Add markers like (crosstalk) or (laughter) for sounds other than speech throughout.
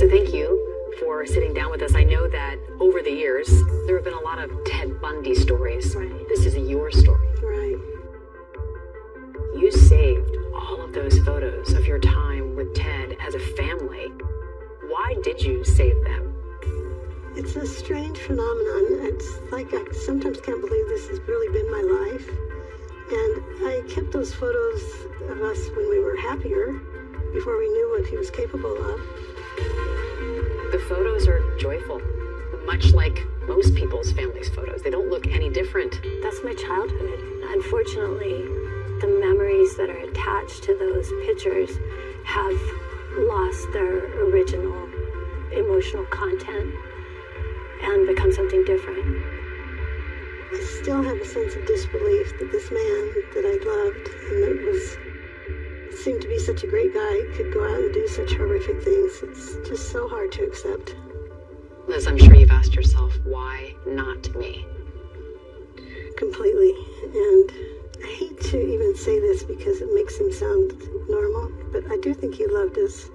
So thank you for sitting down with us. I know that over the years, there have been a lot of Ted Bundy stories. Right. This is your story. Right. You saved all of those photos of your time with Ted as a family. Why did you save them? It's a strange phenomenon. It's like I sometimes can't believe this has really been my life. And I kept those photos of us when we were happier, before we knew what he was capable of. The photos are joyful, much like most people's family's photos. They don't look any different. That's my childhood. Unfortunately, the memories that are attached to those pictures have lost their original emotional content and become something different. I still have a sense of disbelief that this man that I loved and that was seemed to be such a great guy could go out and do such horrific things. It's just so hard to accept. Liz, I'm sure you've asked yourself, why not me? Completely. And I hate to even say this because it makes him sound normal, but I do think he loved us.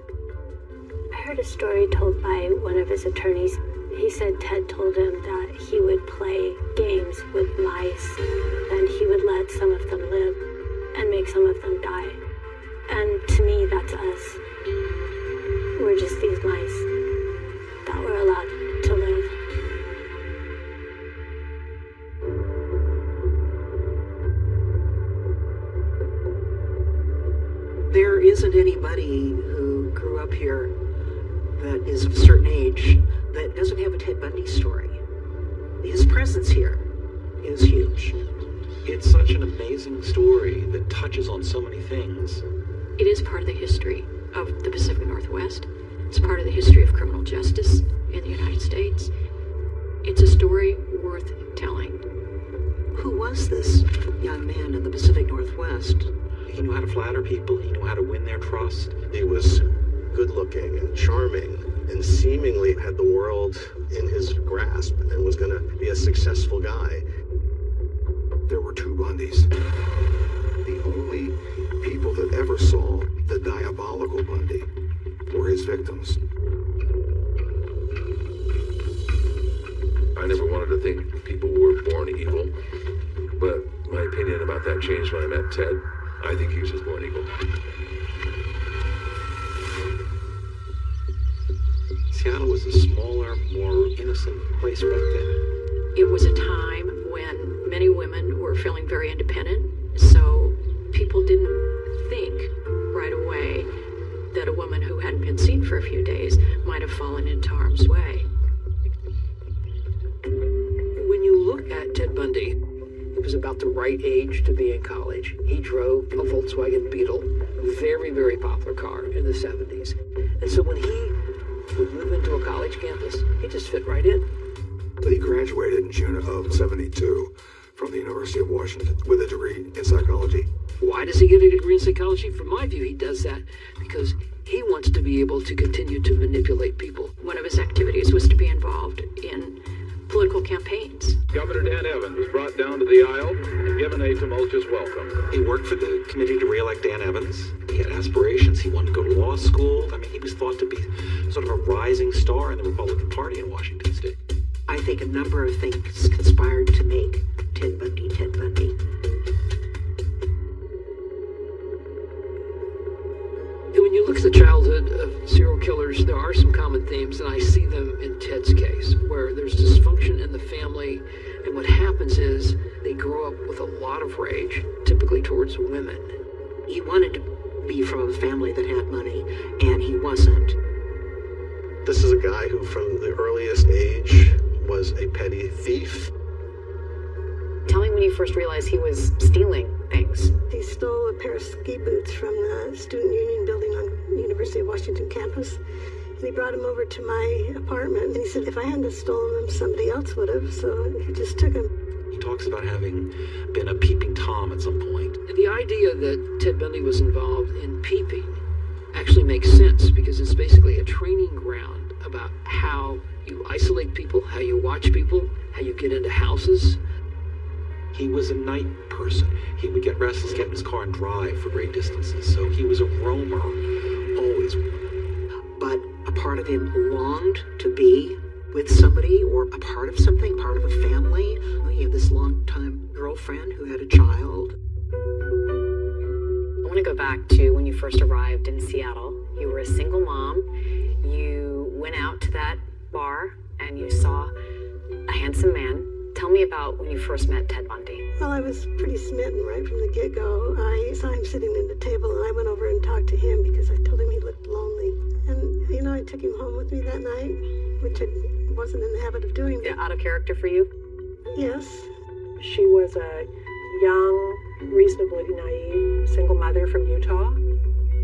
I heard a story told by one of his attorneys. He said Ted told him that he would play games with mice and he would let some of them live and make some of them die. And to me, that's us. We're just these mice that were allowed to live. There isn't anybody who grew up here that is of a certain age that doesn't have a Ted Bundy story. His presence here is huge. It's such an amazing story that touches on so many things. It is part of the history of the Pacific Northwest. It's part of the history of criminal justice in the United States. It's a story worth telling. Who was this young man in the Pacific Northwest? He knew how to flatter people, he knew how to win their trust. He was good looking and charming and seemingly had the world in his grasp and was going to be a successful guy. Diabolical Bundy were his victims. I never wanted to think people were born evil, but my opinion about that changed when I met Ted. I think he was just born evil. Seattle was a smaller, more innocent place back then. It was a time when many women were feeling very independent, so people didn't who hadn't been seen for a few days might have fallen into harm's way. When you look at Ted Bundy, he was about the right age to be in college. He drove a Volkswagen Beetle, very, very popular car in the 70s. And so when he would move into a college campus, he just fit right in. But he graduated in June of 72 from the University of Washington with a degree in psychology. Why does he get a degree in psychology? From my view, he does that because he wants to be able to continue to manipulate people. One of his activities was to be involved in political campaigns. Governor Dan Evans was brought down to the aisle and given a tumultuous welcome. He worked for the committee to re-elect Dan Evans. He had aspirations. He wanted to go to law school. I mean, he was thought to be sort of a rising star in the Republican Party in Washington State. I think a number of things conspired to make Ted Bundy Ted Bundy. When you look at the childhood of serial killers, there are some common themes, and I see them in Ted's case, where there's dysfunction in the family, and what happens is they grow up with a lot of rage, typically towards women. He wanted to be from a family that had money, and he wasn't. This is a guy who, from the earliest age, was a petty thief. Tell me when you first realized he was stealing things. He stole a pair of ski boots from the Student Union building on University of Washington campus. And he brought them over to my apartment. And he said if I hadn't stolen them, somebody else would have. So he just took them. He talks about having been a peeping Tom at some point. The idea that Ted Bundy was involved in peeping actually makes sense because it's basically a training ground about how you isolate people, how you watch people, how you get into houses. He was a night person. He would get restless, get in his car and drive for great distances. So he was a roamer, always. But a part of of him longed to be with somebody or a part of something, part of a family. He had this long-time girlfriend who had a child. I want to go back to when you first arrived in Seattle. You were a single mom. You went out to that bar and you saw a handsome man. Tell me about when you first met Ted Bundy. Well, I was pretty smitten right from the get go. I saw him sitting at the table and I went over and talked to him because I told him he looked lonely. And, you know, I took him home with me that night, which I wasn't in the habit of doing. Yeah, out of character for you? Yes. She was a young, reasonably naive single mother from Utah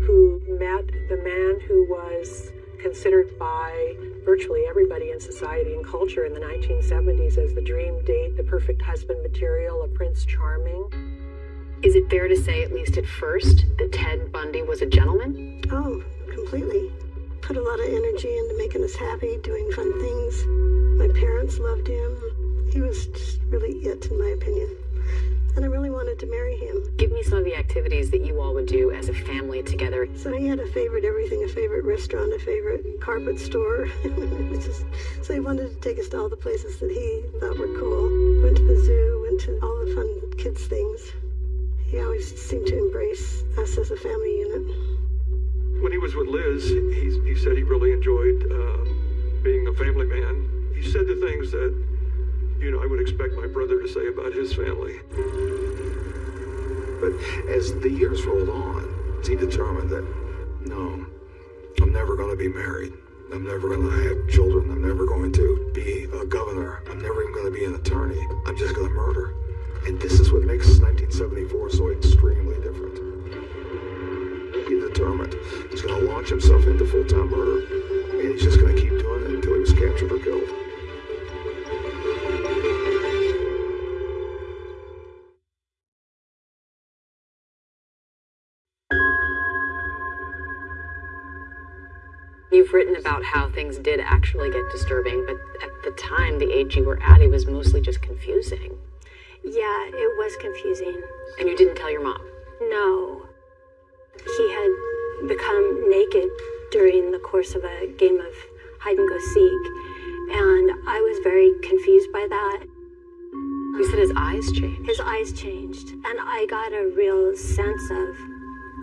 who met the man who was considered by virtually everybody in society and culture in the 1970s as the dream date, the perfect husband material, a Prince Charming. Is it fair to say, at least at first, that Ted Bundy was a gentleman? Oh, completely. Put a lot of energy into making us happy, doing fun things. My parents loved him. He was just really it, in my opinion. And I really wanted to marry him. Give me some of the activities that you all would do as a family together. So he had a favorite everything, a favorite restaurant, a favorite carpet store. (laughs) just, so he wanted to take us to all the places that he thought were cool. Went to the zoo, went to all the fun kids things. He always seemed to embrace us as a family unit. When he was with Liz, he, he said he really enjoyed um, being a family man. He said the things that you know, I would expect my brother to say about his family. But as the years rolled on, he determined that, no, I'm never going to be married. I'm never going to have children. I'm never going to be a governor. I'm never even going to be an attorney. I'm just going to murder. And this is what makes 1974 so extremely different. He determined he's going to launch himself into full-time murder, and he's just going to keep doing it until he was captured or killed. Written about how things did actually get disturbing, but at the time, the age you were at, it was mostly just confusing. Yeah, it was confusing. And you didn't tell your mom? No. He had become naked during the course of a game of hide and go seek, and I was very confused by that. You said his eyes changed. His eyes changed, and I got a real sense of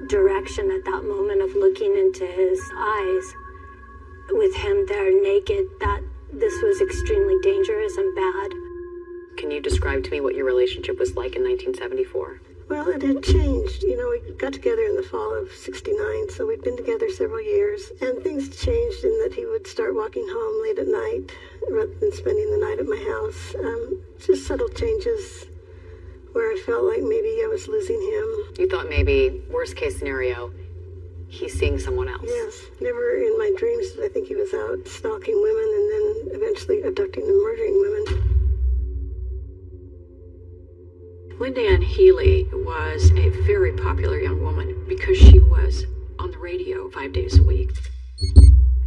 direction at that moment of looking into his eyes with him there naked that this was extremely dangerous and bad. Can you describe to me what your relationship was like in 1974? Well, it had changed. You know, we got together in the fall of 69, so we'd been together several years. And things changed in that he would start walking home late at night rather than spending the night at my house. Um, just subtle changes where I felt like maybe I was losing him. You thought maybe, worst case scenario, he's seeing someone else. Yes. Never in my dreams did I think he was out stalking women and then eventually abducting and murdering women. Lynda Ann Healy was a very popular young woman because she was on the radio five days a week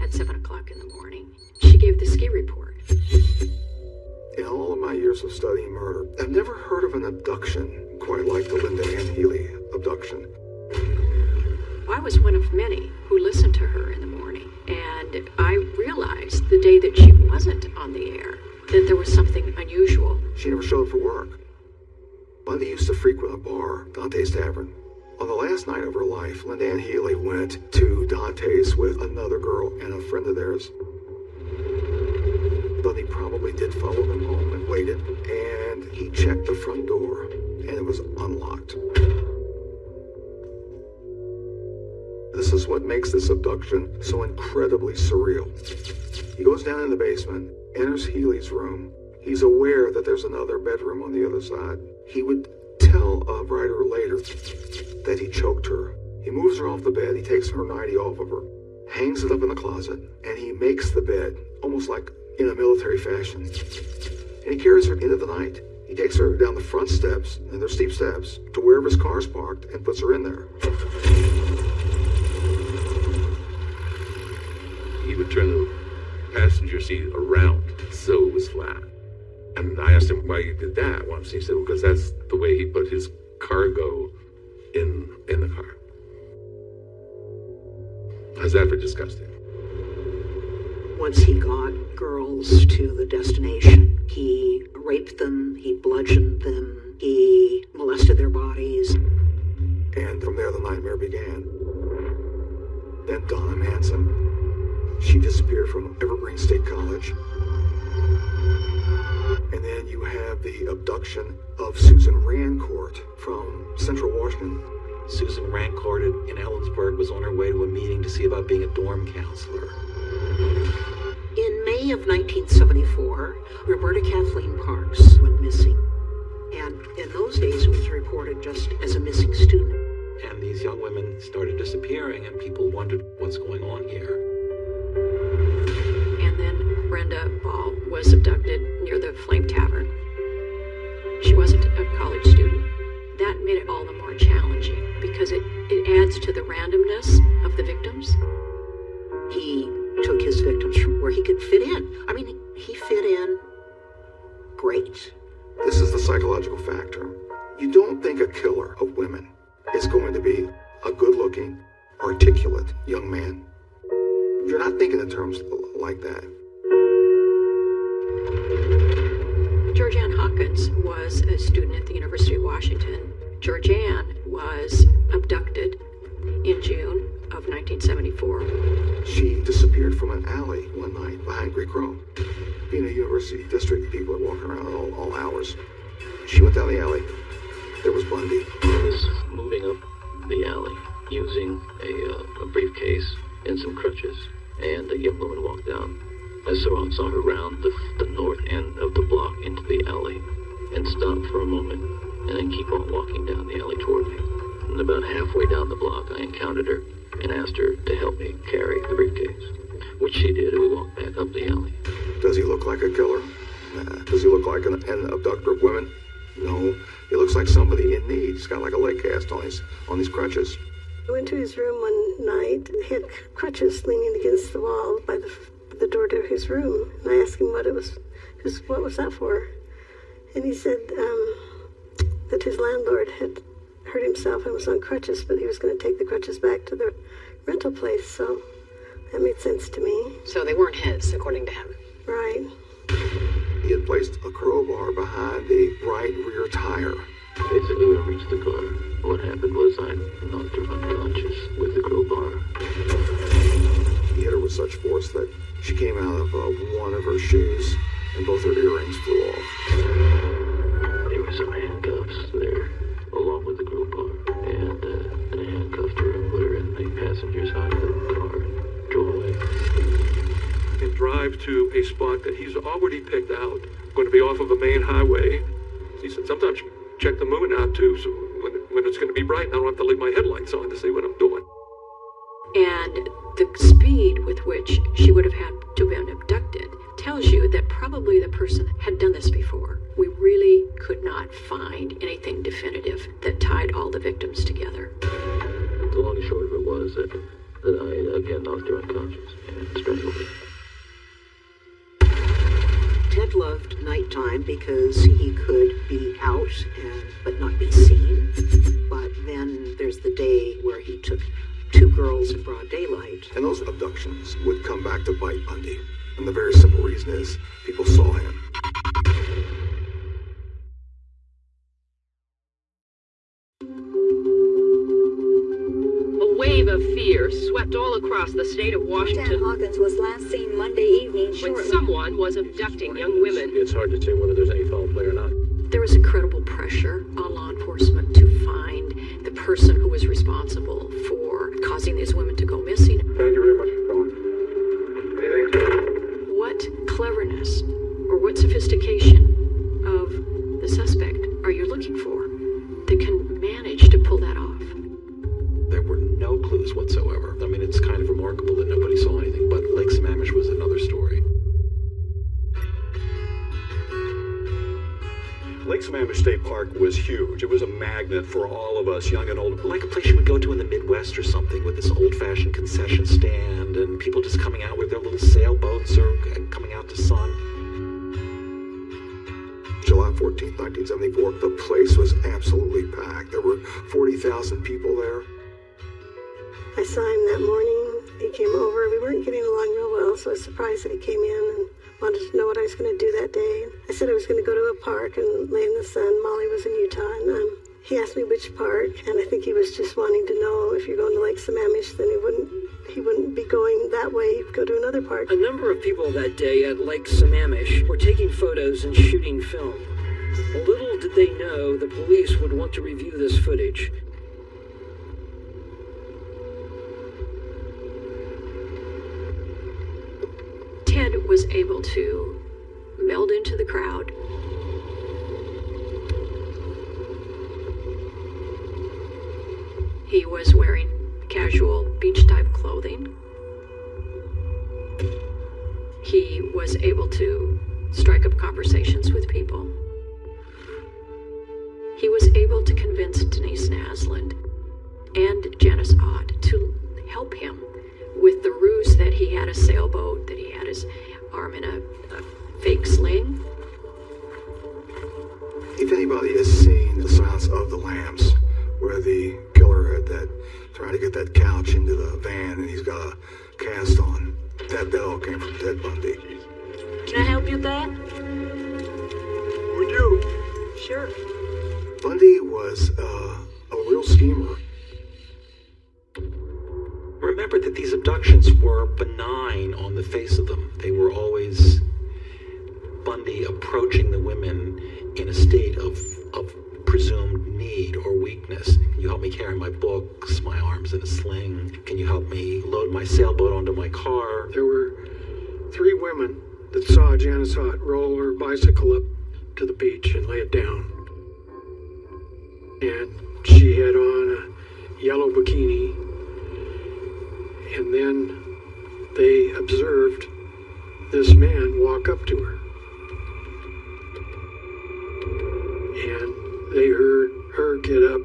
at 7 o'clock in the morning. She gave the ski report. In all of my years of studying murder, I've never heard of an abduction quite like the Lynda Ann Healy abduction. I was one of many who listened to her in the morning, and I realized the day that she wasn't on the air that there was something unusual. She never showed up for work. Bundy used to frequent a bar, Dante's Tavern. On the last night of her life, Lynda Ann Healy went to Dante's with another girl and a friend of theirs. Bundy probably did follow them home and waited, and he checked the front door, and it was unlocked. This is what makes this abduction so incredibly surreal. He goes down in the basement, enters Healy's room. He's aware that there's another bedroom on the other side. He would tell a writer later that he choked her. He moves her off the bed, he takes her nightie off of her, hangs it up in the closet, and he makes the bed, almost like in a military fashion. And he carries her into the night. He takes her down the front steps, and they're steep steps, to wherever his car's parked, and puts her in there. He would turn the passenger seat around so it was flat. And I asked him why he did that once. He said, well, because that's the way he put his cargo in in the car. How's that for disgusting? once he got girls to the destination, he raped them, he bludgeoned them, he molested their bodies. And from there, the nightmare began. Then Donna Manson. She disappeared from Evergreen State College. And then you have the abduction of Susan Rancourt from Central Washington. Susan Rancourt in Ellensburg was on her way to a meeting to see about being a dorm counselor. In May of 1974, Roberta Kathleen Parks went missing. And in those days, it was reported just as a missing student. And these young women started disappearing, and people wondered what's going on here. Brenda Ball was abducted near the Flame Tavern. She wasn't a college student. That made it all the more challenging because it, it adds to the randomness of the victims. He took his victims from where he could fit in. I mean, he fit in great. This is the psychological factor. You don't think a killer of women is going to be a good looking, articulate young man. You're not thinking in terms like that. Georgeann Hawkins was a student at the University of Washington. Georgianne was abducted in June of 1974. She disappeared from an alley one night behind Greek Row. Being a university district, people are walking around at all, all hours. She went down the alley. There was Bundy. He was moving up the alley using a, uh, a briefcase and some crutches, and a young woman walked down. I saw, saw her round the, the north end of the block into the alley and stop for a moment and then keep on walking down the alley toward me. And about halfway down the block, I encountered her and asked her to help me carry the briefcase, which she did, and we walked back up the alley. Does he look like a killer? Nah. Does he look like an, an abductor of women? No. He looks like somebody in need. He's got like a leg cast on his on his crutches. I went to his room one night. He had crutches leaning against the wall by the the door to his room, and I asked him what it was, his, what was that for, and he said um, that his landlord had hurt himself and was on crutches, but he was going to take the crutches back to the rental place. So that made sense to me. So they weren't his, according to him. Right. He had placed a crowbar behind the right rear tire. Basically, when I reached the car, what happened was I knocked her unconscious with the crowbar. He hit her with such force that she came out of uh, one of her shoes, and both her earrings flew off. There were some handcuffs there, along with the crowbar, and, uh, and I handcuffed her and put her in the passenger side of the car and drove away. And drive to a spot that he's already picked out, going to be off of a main highway. He said, sometimes check the moon out too, so when, when it's going to be bright, I don't have to leave my headlights on to see what I'm doing. And the speed with which she would have had to have been abducted tells you that probably the person had done this before. We really could not find anything definitive that tied all the victims together. The long and short of it was that, that I again knocked her unconscious and strangled her. Ted loved nighttime because he could be out and, but not be seen. But then there's the day where he took two girls in broad daylight. And those abductions would come back to bite Bundy. And the very simple reason is people saw him. A wave of fear swept all across the state of Washington. Dan Hawkins was last seen Monday evening when someone was abducting young women. It's hard to say whether there's any foul play or not. There was incredible pressure on law enforcement to find the person who was responsible for causing these women to go missing. Thank you very much for calling. Anything? What cleverness or what sophistication of the suspect are you looking for that can manage to pull that off? There were no clues whatsoever. I mean, it's kind of remarkable that nobody saw anything, but Lake Sammamish was another story. Lake Sammamish State Park was huge. It was a magnet for all of us, young and old. Like a place you would go to in the Midwest or something with this old-fashioned concession stand and people just coming out with their little sailboats or uh, coming out to sun. July 14th, 1974, the place was absolutely packed. There were 40,000 people there. I saw him that morning. He came over. We weren't getting along real well, so I was surprised that he came in and wanted to know what I was going to do that day. I said I was going to go to a park and lay in the sun. Molly was in Utah, and um, he asked me which park, and I think he was just wanting to know if you're going to Lake Sammamish, then he wouldn't he wouldn't be going that way. He'd go to another park. A number of people that day at Lake Sammamish were taking photos and shooting film. Little did they know the police would want to review this footage. Was able to meld into the crowd. He was wearing casual beach type clothing. He was able to strike up conversations with people. He was able to convince Denise Naslund and Janice Ott to help him with the ruse that he had a sailboat, that he had his arm in a, a fake sling. If anybody has seen The Silence of the Lambs, where the killer had that trying to get that couch into the van and he's got a cast on, that that all came from Ted Bundy. Can I help you with that? Would you? Sure. Bundy was uh, a real schemer. Were benign on the face of them. They were always Bundy approaching the women in a state of, of presumed need or weakness. Can you help me carry my books, my arms in a sling? Can you help me load my sailboat onto my car? There were three women that saw Janice roll her bicycle up to the beach and lay it down. And she had on a yellow bikini. And then they observed this man walk up to her. And they heard her get up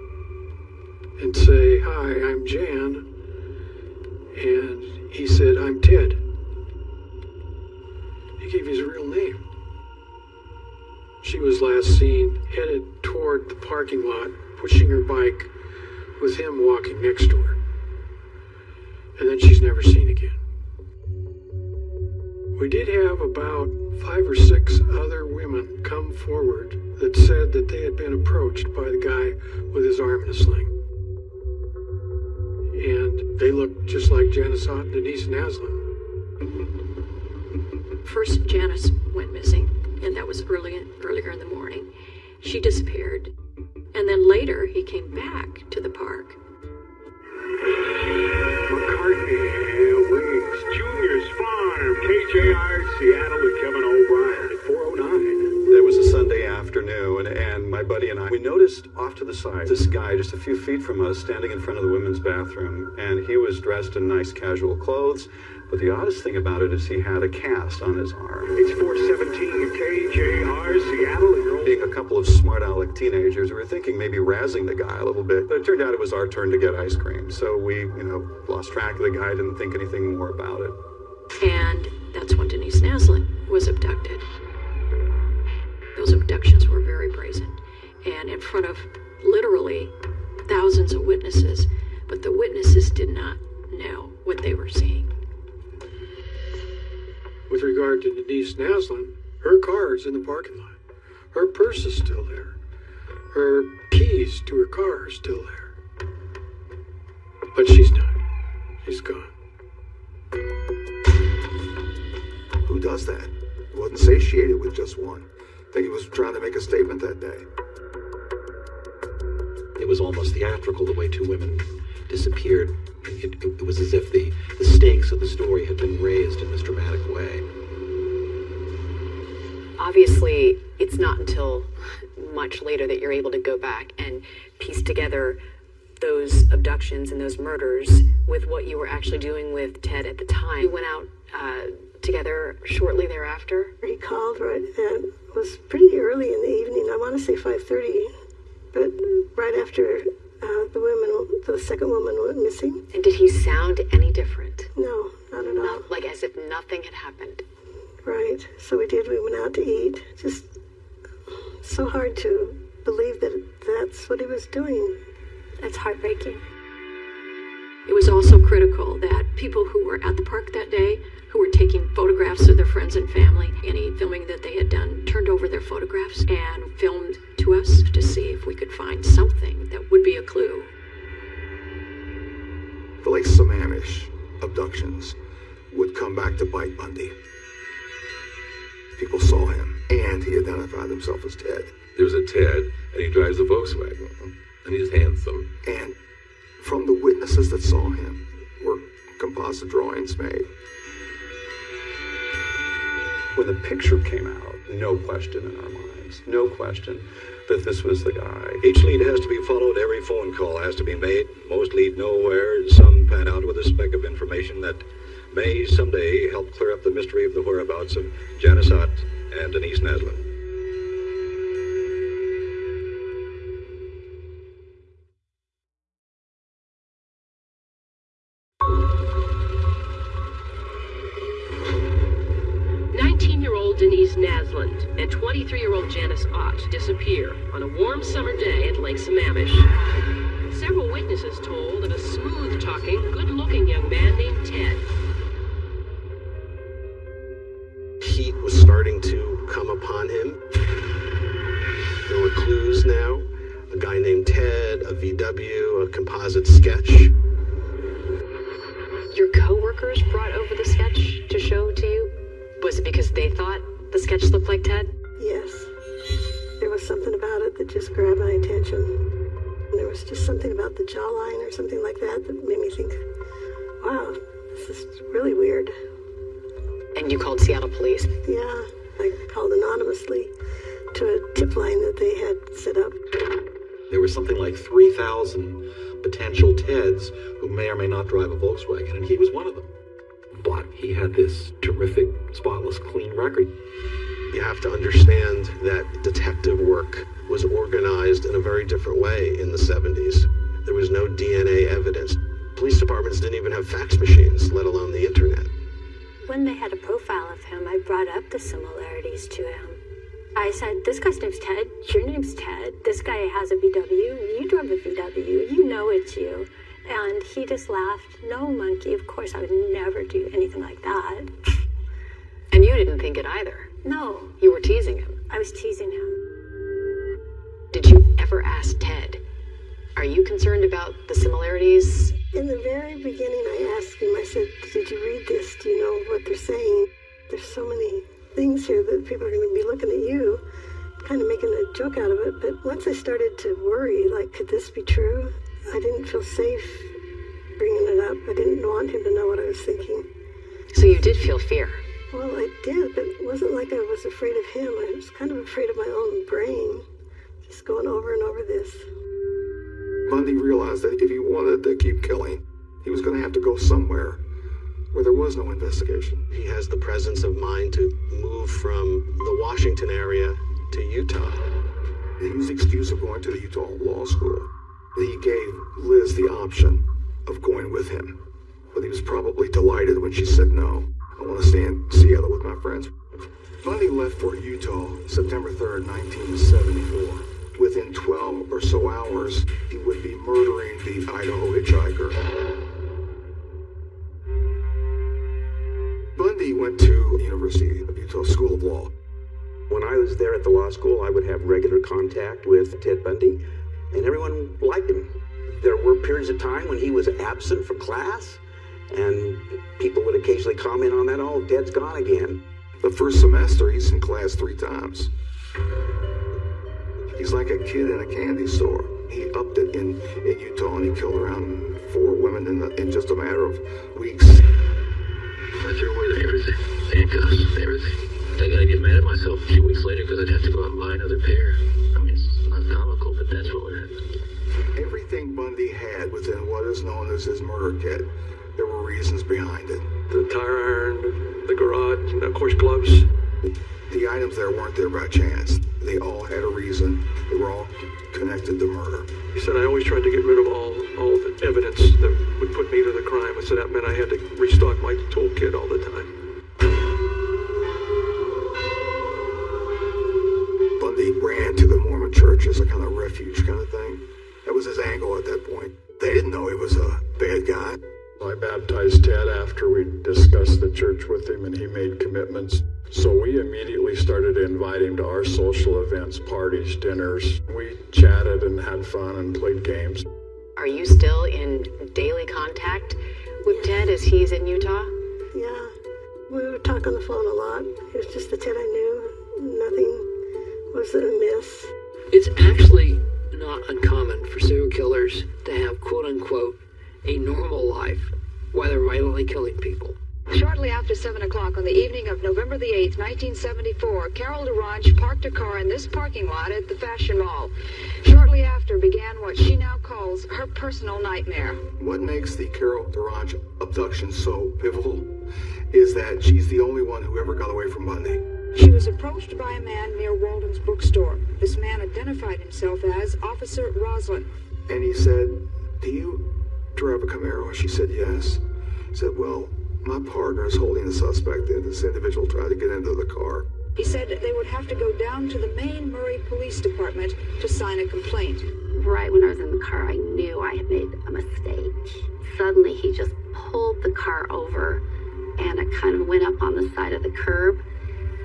and say, Hi, I'm Jan. And he said, I'm Ted. He gave his real name. She was last seen headed toward the parking lot, pushing her bike, with him walking next to her. And then she's never seen again. We did have about five or six other women come forward that said that they had been approached by the guy with his arm in a sling. And they looked just like Janice Ott and Denise Naslund. First, Janice went missing, and that was early earlier in the morning. She disappeared, and then later he came back to the park. McCartney Farm, KJR, Seattle, and Kevin O'Brien at 409. There was a Sunday afternoon, and my buddy and I, we noticed off to the side this guy just a few feet from us standing in front of the women's bathroom, and he was dressed in nice casual clothes. But the oddest thing about it is he had a cast on his arm. It's 417 KJR, Seattle, and Being a couple of smart aleck teenagers, we were thinking maybe razzing the guy a little bit, but it turned out it was our turn to get ice cream. So we, you know, lost track of the guy, didn't think anything more about it. And that's when Denise Naslund was abducted. Those abductions were very brazen and in front of literally thousands of witnesses, but the witnesses did not know what they were seeing. With regard to Denise Naslund, her car is in the parking lot. Her purse is still there. Her keys to her car are still there. But she's not. She's gone. Does that? He wasn't satiated with just one. I think he was trying to make a statement that day. It was almost theatrical the way two women disappeared. It, it, it was as if the, the stakes of the story had been raised in this dramatic way. Obviously, it's not until much later that you're able to go back and piece together those abductions and those murders with what you were actually doing with Ted at the time. You went out uh, together shortly thereafter. He called right and it was pretty early in the evening. I want to say 5:30, but right after uh, the woman, the second woman went missing. And did he sound any different? No, not at all. Not, like as if nothing had happened. Right. So we did. We went out to eat. Just so hard to believe that that's what he was doing. That's heartbreaking. It was also critical that people who were at the park that day, who were taking photographs of their friends and family, any filming that they had done, turned over their photographs and filmed to us to see if we could find something that would be a clue. The Lake Sammamish abductions would come back to bite Bundy. People saw him, and he identified himself as Ted. There's a Ted, and he drives a Volkswagen, and he's handsome. And from the witnesses that saw him were composite drawings made. When the picture came out, no question in our minds, no question that this was the guy. Each lead has to be followed, every phone call has to be made. Most lead nowhere, some pan out with a speck of information that may someday help clear up the mystery of the whereabouts of Janice Ott and Denise Naslund. Denise Naslund and 23-year-old Janice Ott disappear on a warm summer day at Lake Sammamish. Several witnesses told of a smooth-talking, good-looking young man named Ted. Yeah, I called anonymously to a tip line that they had set up. There was something like 3,000 potential Teds who may or may not drive a Volkswagen, and he was one of them. But he had this terrific, spotless, clean record. You have to understand that detective work was organized in a very different way in the 70s. There was no DNA evidence. Police departments didn't even have fax machines, let alone the internet. When they had a profile of him, I brought up the similarities to him. I said, This guy's name's Ted. Your name's Ted. This guy has a VW. You drove a VW. You know it's you. And he just laughed. No, monkey. Of course, I would never do anything like that. (laughs) And you didn't think it either. No. You were teasing him. I was teasing him. Did you ever ask Ted, are you concerned about the similarities? In the very beginning, I asked him, I said, Did you read this? Do you know what they're saying? There's so many things here that people are going to be looking at you, kind of making a joke out of it. But once I started to worry, like, could this be true? I didn't feel safe bringing it up. I didn't want him to know what I was thinking. So you did feel fear? Well, I did, but it wasn't like I was afraid of him. I was kind of afraid of my own brain, just going over and over this. Bundy realized that if he wanted to keep killing, he was going to have to go somewhere where there was no investigation. He has the presence of mind to move from the Washington area to Utah. He used the excuse of going to the Utah Law School. He gave Liz the option of going with him, but he was probably delighted when she said no. I want to stay in Seattle with my friends. Bundy left for Utah September 3rd, 1974. Within 12 or so hours, he would be murdering the Idaho hitchhiker. Bundy went to the University of Utah School of Law. When I was there at the law school, I would have regular contact with Ted Bundy, and everyone liked him. There were periods of time when he was absent from class, and people would occasionally comment on that, oh, Ted's gone again. The first semester, he's in class three times. He's like a kid in a candy store. He upped it in, in Utah and he killed around four women in, the, in just a matter of weeks. I threw away everything. Handcuffs, everything. I gotta get mad at myself a few weeks later because I'd have to go out and buy another pair. I mean, it's not comical, but that's what would happen. Everything Bundy had within what is known as his murder kit, there were reasons behind it. The tire iron, the garage, and of course gloves. The items there weren't there by chance. They all had a reason. They were all connected to murder. He said I always tried to get rid of all, all the evidence that would put me to the crime. I said that meant I had to restock my toolkit all the time. Bundy ran to the Mormon church as a kind of refuge kind of thing. That was his angle at that point. They didn't know he was a bad guy. I baptized Ted after we discussed the church with him and he made commitments. So we immediately started inviting him to our social events, parties, dinners. We chatted and had fun and played games. Are you still in daily contact with Ted as he's in Utah? Yeah, we would talk on the phone a lot. It was just the Ted I knew. Nothing was amiss. It's actually not uncommon for serial killers to have quote unquote a normal life while they're violently killing people. Shortly after 7 o'clock on the evening of November the 8th, 1974, Carol DaRonch parked her car in this parking lot at the Fashion Mall. Shortly after began what she now calls her personal nightmare. What makes the Carol DaRonch abduction so pivotal is that she's the only one who ever got away from Bundy. She was approached by a man near Walden's bookstore. This man identified himself as Officer Roseland. And he said, Do you drive a Camaro? She said, Yes. He said, Well, my partner is holding the suspect, and this individual tried to get into the car. He said they would have to go down to the main Murray Police Department to sign a complaint. Right when I was in the car, I knew I had made a mistake. Suddenly, he just pulled the car over, and it kind of went up on the side of the curb.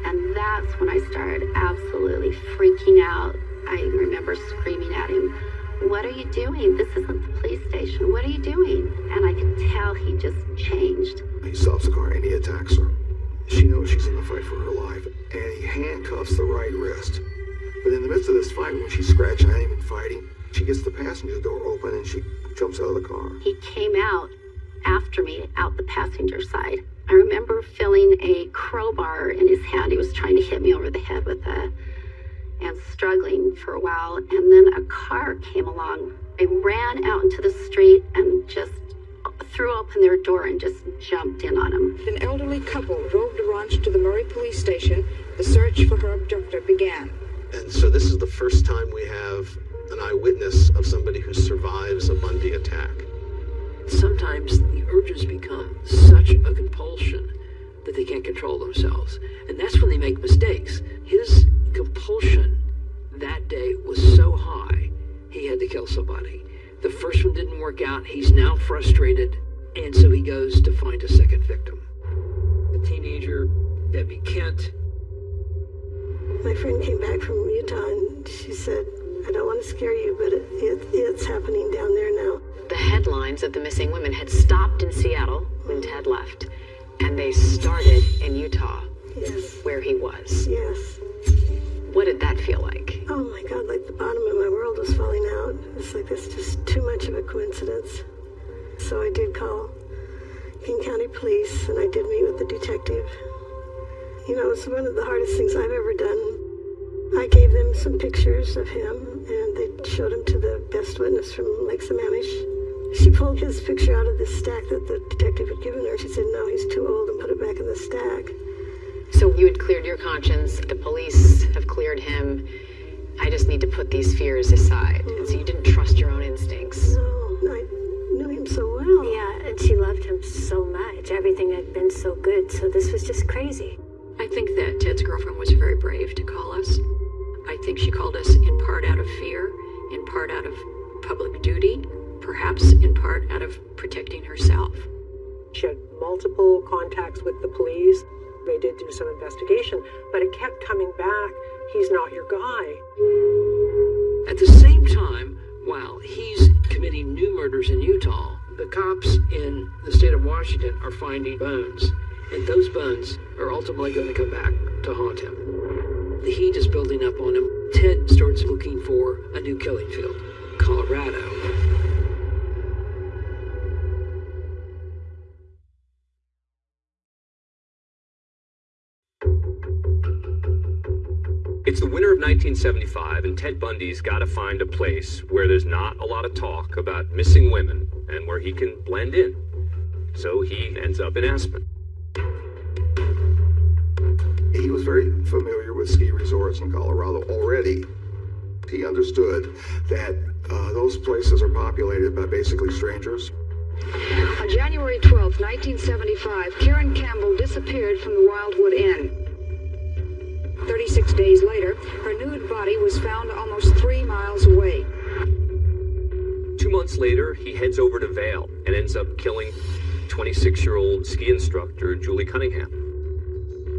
And that's when I started absolutely freaking out. I remember screaming at him, What are you doing? This isn't the police station. What are you doing? And I could tell he just changed. He stops the car and he attacks her. She knows she's in a fight for her life, and he handcuffs the right wrist. But in the midst of this fight, when she's scratching at him and fighting, she gets the passenger door open and she jumps out of the car. He came out after me out the passenger side. I remember feeling a crowbar in his hand. He was trying to hit me over the head with it and struggling for a while. And then a car came along. I ran out into the street and just threw open their door and just jumped in on him. An elderly couple drove DaRonch to the Murray Police Station. The search for her abductor began. And so this is the first time we have an eyewitness of somebody who survives a Bundy attack. Sometimes the urges become such a compulsion that they can't control themselves. And that's when they make mistakes. His compulsion that day was so high, he had to kill somebody. The first one didn't work out. He's now frustrated, and so he goes to find a second victim. A teenager, Debbie Kent. My friend came back from Utah and she said, I don't want to scare you, but it, it, it's happening down there now. The headlines of the missing women had stopped in Seattle when Ted left, and they started in Utah, yes. where he was. Yes. What did that feel like? Oh my God, like the bottom of my world was falling out. It's like it's just too much of a coincidence. So I did call King County Police and I did meet with the detective. You know, it's one of the hardest things I've ever done. I gave them some pictures of him and they showed him to the best witness from Lake Sammamish. She pulled his picture out of the stack that the detective had given her. She said, no, he's too old and put it back in the stack. So you had cleared your conscience, the police have cleared him. I just need to put these fears aside. And so you didn't trust your own instincts. No, I knew him so well. Yeah, and she loved him so much. Everything had been so good, so this was just crazy. I think that Ted's girlfriend was very brave to call us. I think she called us in part out of fear, in part out of public duty, perhaps in part out of protecting herself. She had multiple contacts with the police. They did do some investigation, but it kept coming back. He's not your guy. At the same time, while he's committing new murders in Utah, the cops in the state of Washington are finding bones. And those bones are ultimately going to come back to haunt him. The heat is building up on him. Ted starts looking for a new killing field, Colorado. 1975, and Ted Bundy's got to find a place where there's not a lot of talk about missing women and where he can blend in. So he ends up in Aspen. He was very familiar with ski resorts in Colorado already. He understood that uh, those places are populated by basically strangers. On January 12, 1975, Caryn Campbell disappeared from the Wildwood Inn. 36 days later, her nude body was found almost three miles away. Two months later, he heads over to Vail and ends up killing 26 year old ski instructor Julie Cunningham.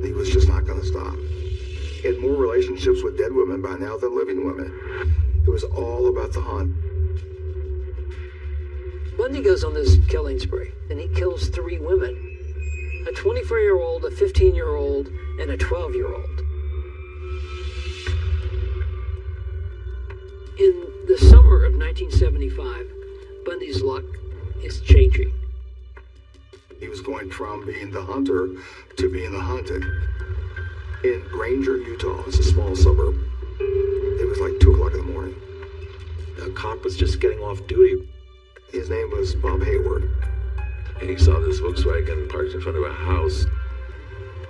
He was just not going to stop. He had more relationships with dead women by now than living women. It was all about the hunt. Bundy goes on this killing spree, and he kills three women a 24 year old, a 15 year old, and a 12 1975, Bundy's luck is changing. He was going from being the hunter to being the hunted. In Granger, Utah, it's a small suburb. It was like 2 o'clock in the morning. A cop was just getting off duty. His name was Bob Hayward. And he saw this Volkswagen parked in front of a house.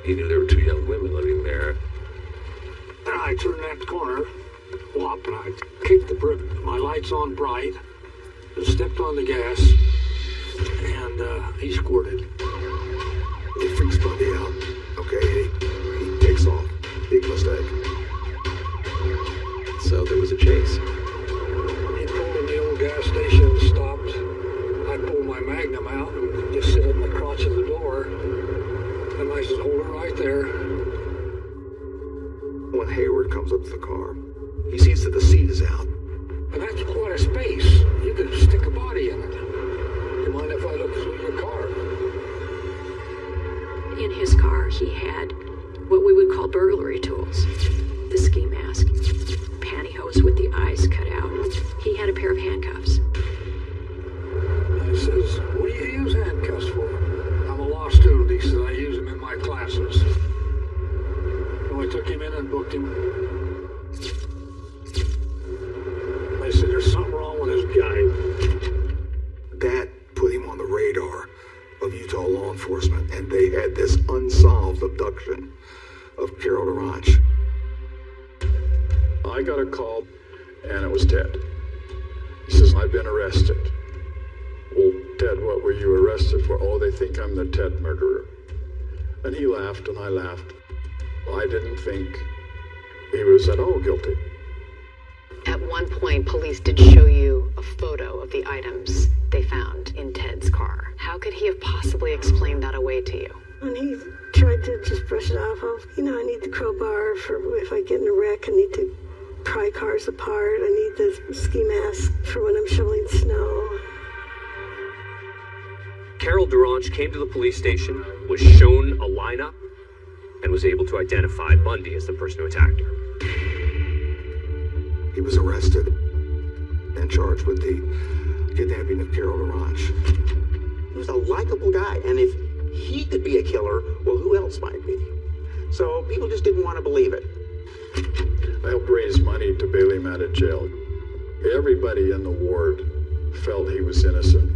He knew there were two young women living there. And I turned that corner, and I kicked the brick. My lights on bright. Stepped on the gas, and uh, he squirted. It freaks Bundy out. Okay, he, he takes off. Big mistake. So there was a chase. He pulled in the old gas station, stopped. I pulled my Magnum out and just sit in the crotch of the door. And I said, hold it right there. When Hayward comes up to the car, he sees that the seat is out. And that's quite a space. You could stick a body in it. You mind if I look through your car? In his car, he had what we would call burglary tools the ski mask, pantyhose with the eyes cut out. He had a pair of handcuffs. He says, what do you use handcuffs for? I'm a law student. He said, I use them in my classes. So I took him in and booked him. I'm the Ted murderer. And he laughed, and I laughed. I didn't think he was at all guilty. At one point, police did show you a photo of the items they found in Ted's car. How could he have possibly explained that away to you? And he tried to just brush it off of, you know, I need the crowbar for if I get in a wreck, I need to pry cars apart, I need the ski mask for when I'm shoveling Carol DaRonch came to the police station, was shown a lineup, and was able to identify Bundy as the person who attacked her. He was arrested and charged with the kidnapping of Carol DaRonch. He was a likable guy, and if he could be a killer, well, who else might be? So people just didn't want to believe it. I helped raise money to bail him out of jail. Everybody in the ward felt he was innocent.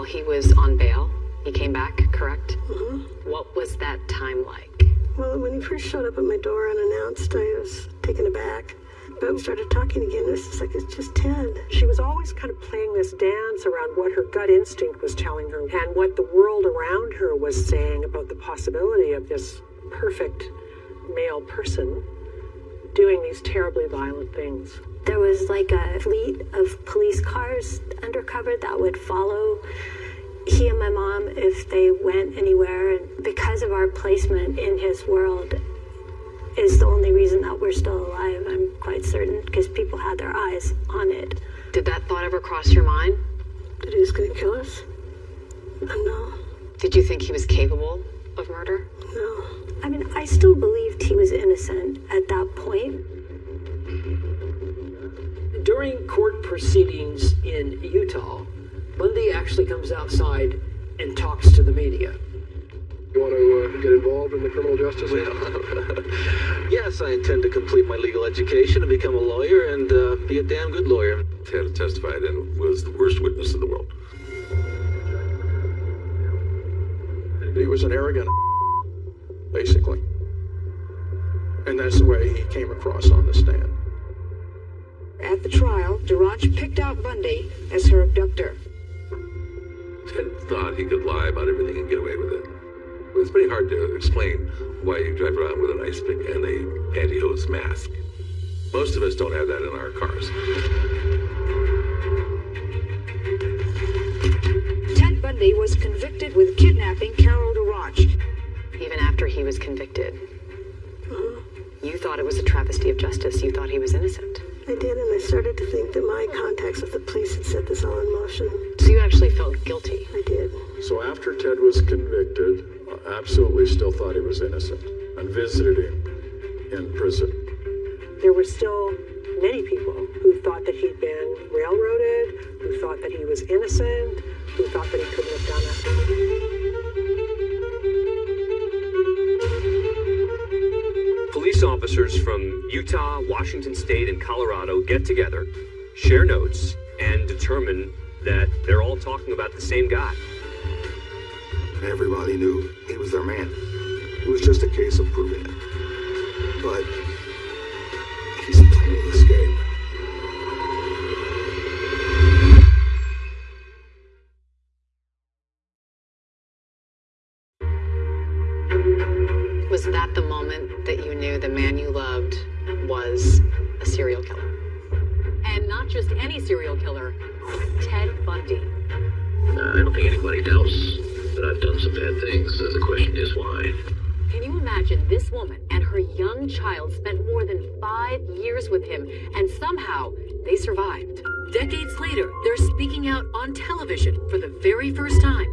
While he was on bail, he came back, correct? Mm-hmm. What was that time like? Well, when he first showed up at my door unannounced, I was taken aback. But we started talking again. It was like, it's just Ted. She was always kind of playing this dance around what her gut instinct was telling her and what the world around her was saying about the possibility of this perfect male person doing these terribly violent things. There was like a fleet of police cars undercover that would follow he and my mom if they went anywhere. And because of our placement in his world, is the only reason that we're still alive. I'm quite certain because people had their eyes on it. Did that thought ever cross your mind? That he was going to kill us? No. Did you think he was capable of murder? No. I mean, I still believed he was innocent at that point. During court proceedings in Utah, Bundy actually comes outside and talks to the media. You want to uh, get involved in the criminal justice system? (laughs) yes, I intend to complete my legal education and become a lawyer and uh, be a damn good lawyer. Ted testified and was the worst witness in the world. He was an arrogant, (laughs) basically. And that's the way he came across on the stand. At the trial, DaRonch picked out Bundy as her abductor. Ted thought he could lie about everything and get away with it. It's pretty hard to explain why you drive around with an ice pick and a pantyhose mask. Most of us don't have that in our cars. Ted Bundy was convicted with kidnapping Carol DaRonch Even after he was convicted, uh-huh. you thought it was a travesty of justice. You thought he was innocent. I did, and I started to think that my contacts with the police had set this all in motion. So you actually felt guilty. I did. So after Ted was convicted, I absolutely still thought he was innocent and visited him in prison. There were still many people who thought that he'd been railroaded, who thought that he was innocent, who thought that he couldn't have done it. Officers from Utah, Washington State, and Colorado get together, share notes, and determine that they're all talking about the same guy. Everybody knew he was their man. It was just a case of proving it. But years with him and somehow they survived? Decades later, they're speaking out on television for the very first time.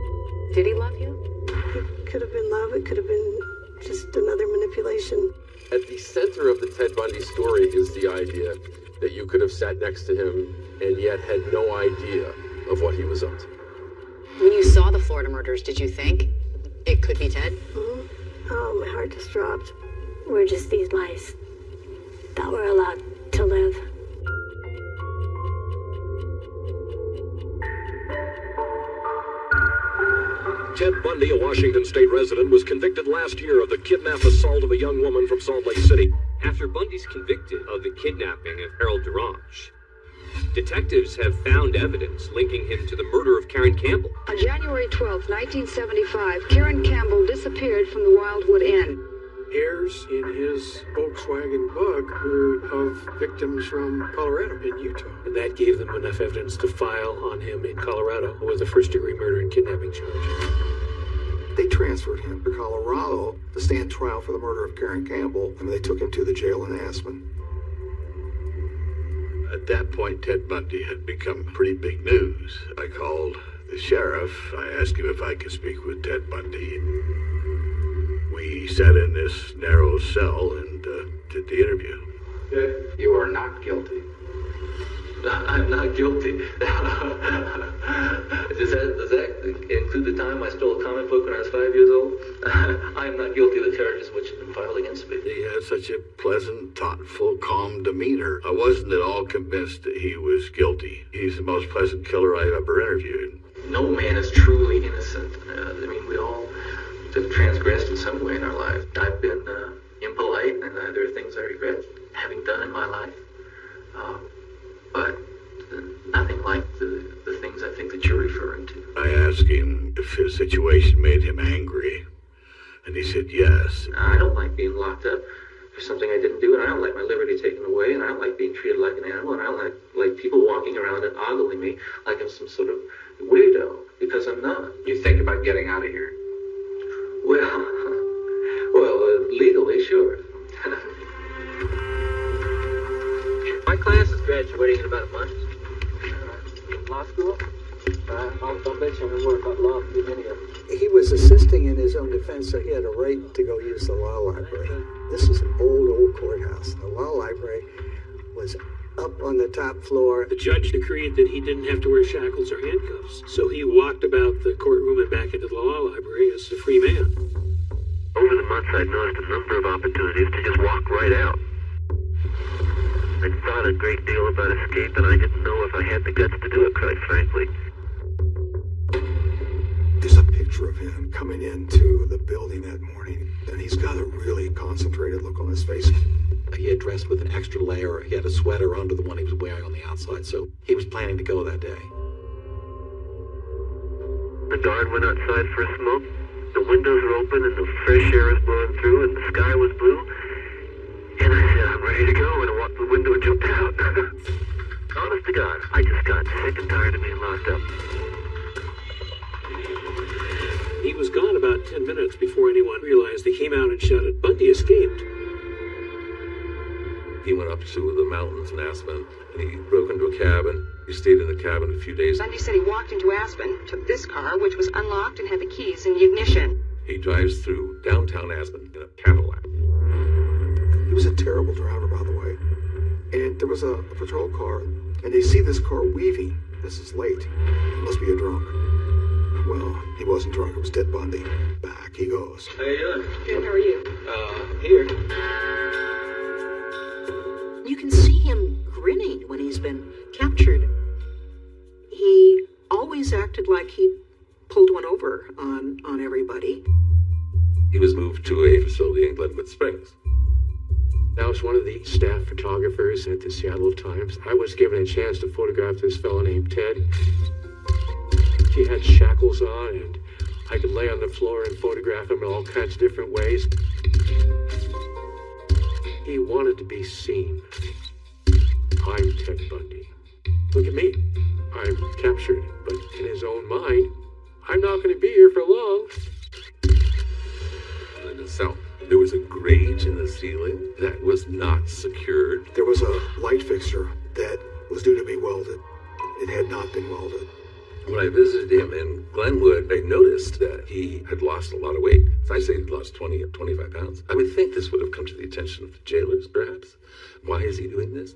Did he love you? It could have been love, it could have been just another manipulation. At the center of the Ted Bundy story is the idea that you could have sat next to him and yet had no idea of what he was up to. When you saw the Florida murders, did you think it could be Ted? Mhm. Oh, my heart just dropped. We're just these mice that were allowed to live. Ted Bundy, a Washington state resident, was convicted last year of the kidnap assault of a young woman from Salt Lake City. After Bundy's convicted of the kidnapping of Harold DaRonch, detectives have found evidence linking him to the murder of Caryn Campbell. On January 12, 1975, Caryn Campbell disappeared from the Wildwood Inn. Heirs in his Volkswagen Bug were of victims from Colorado and Utah. And that gave them enough evidence to file on him in Colorado with a first degree murder and kidnapping charge. They transferred him to Colorado to stand trial for the murder of Caryn Campbell, and they took him to the jail in Aspen. At that point, Ted Bundy had become pretty big news. I called the sheriff. I asked him if I could speak with Ted Bundy. We sat in this narrow cell and uh, did the interview. You are not guilty. (laughs) I'm not guilty. (laughs) does, that, does that include the time I stole a comic book when I was five years old? (laughs) I am not guilty of the charges which have been filed against me. He had such a pleasant, thoughtful, calm demeanor. I wasn't at all convinced that he was guilty. He's the most pleasant killer I've ever interviewed. No man is truly innocent. Uh, I mean, we all have transgressed in some way in our life. I've been uh, impolite, and uh, there are things I regret having done in my life. Uh, but nothing like the, the things I think that you're referring to. I asked him if his situation made him angry, and he said yes. I don't like being locked up for something I didn't do, and I don't like my liberty taken away, and I don't like being treated like an animal, and I don't like, like people walking around and ogling me like I'm some sort of weirdo, because I'm not. You think about getting out of here? Well, well, uh, legally, sure. My class is graduating in about a month. Law school? Uh, I'll, I'll bet you can work out law for many of He was assisting in his own defense, so he had a right to go use the law library. This is an old, old courthouse. The law library was up on the top floor. The judge decreed that he didn't have to wear shackles or handcuffs, so he walked about the courtroom and back into the law library as a free man. Over the months, I'd noticed a number of opportunities to just walk right out. I'd thought a great deal about escape, and I didn't know if I had the guts to do it, quite frankly. There's a picture of him coming into the building that morning, and he's got a really concentrated look on his face. He had dressed with an extra layer. He had a sweater under the one he was wearing on the outside, so he was planning to go that day. The guard went outside for a smoke. The windows were open and the fresh air was blowing through and the sky was blue. And I said, I'm ready to go, and I walked to the window and jumped out. (laughs) Honest to God, I just got sick and tired of being locked up. He was gone about 10 minutes before anyone realized. They came out and shouted, Bundy escaped. He went up to the mountains in Aspen and he broke into a cabin. He stayed in the cabin a few days. Bundy said he walked into Aspen, took this car, which was unlocked and had the keys in the ignition. He drives through downtown Aspen in a Cadillac. He was a terrible driver, by the way. And there was a, a patrol car, and they see this car weaving. This is late. He must be a drunk. Well, he wasn't drunk. It was Ted Bundy. Back he goes. How you doing? Good, how are you? Uh, here. You can see him grinning when he's been captured. He always acted like he pulled one over on, on everybody. He was moved to a facility in Glenwood Springs. I was one of the staff photographers at the Seattle Times. I was given a chance to photograph this fellow named Ted. He had shackles on, and I could lay on the floor and photograph him in all kinds of different ways. He wanted to be seen. I'm Ted Bundy. Look at me. I'm captured, but in his own mind, I'm not going to be here for long. In the cell, there was a grate in the ceiling that was not secured. There was a light fixture that was due to be welded. It had not been welded. When I visited him in Glenwood, I noticed that he had lost a lot of weight. If I say he'd lost 20 or 25 pounds, I would think this would have come to the attention of the jailers, perhaps. Why is he doing this?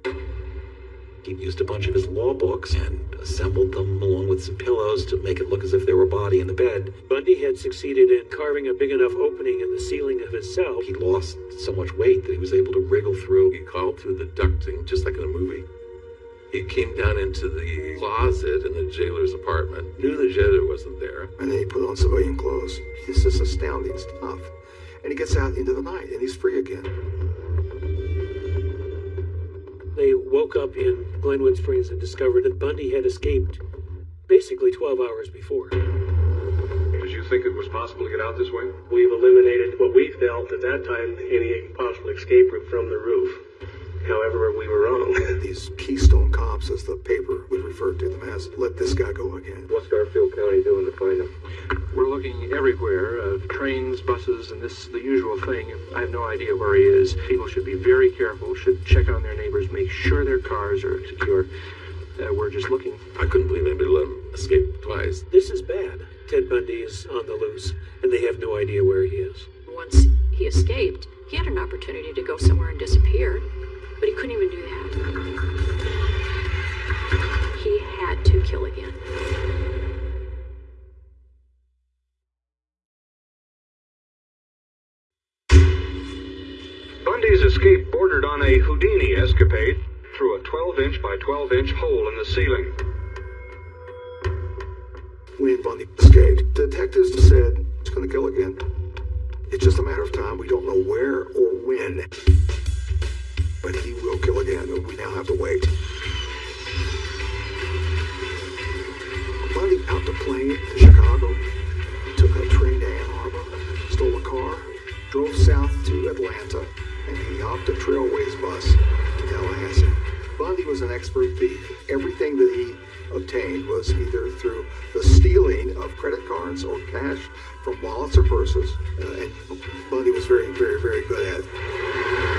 He used a bunch of his law books and assembled them along with some pillows to make it look as if there were a body in the bed. Bundy had succeeded in carving a big enough opening in the ceiling of his cell. He lost so much weight that he was able to wriggle through. He crawled through the ducting, just like in a movie. He came down into the closet in the jailer's apartment, knew the jailer wasn't there. And then he put on civilian clothes. This is astounding stuff. And he gets out into the night and he's free again. They woke up in Glenwood Springs and discovered that Bundy had escaped basically 12 hours before. Did you think it was possible to get out this way? We've eliminated what we felt at that time any possible escape route from the roof. However, we were wrong. These Keystone cops, as the paper would refer to them as, let this guy go again. What's Garfield County doing to find him? We're looking everywhere uh, trains, buses, and this is the usual thing. I have no idea where he is. People should be very careful, should check on their neighbors, make sure their cars are secure. Uh, we're just looking. I couldn't believe anybody let him escape twice. This is bad. Ted Bundy is on the loose, and they have no idea where he is. Once he escaped, he had an opportunity to go somewhere and disappear, but he couldn't even do that. He had to kill again. Bundy's escape bordered on a Houdini escapade through a 12 inch by 12 inch hole in the ceiling. When Bundy escaped, detectives said he's going to kill again. It's just a matter of time. We don't know where or when. But he will kill again, we now have to wait. Bundy out the plane to Chicago, took a train to Ann Arbor, stole a car, drove south to Atlanta, and he hopped a Trailways bus to Tallahassee. Bundy was an expert thief. Everything that he obtained was either through the stealing of credit cards or cash from wallets or purses, uh, and Bundy was very, very, very good at it.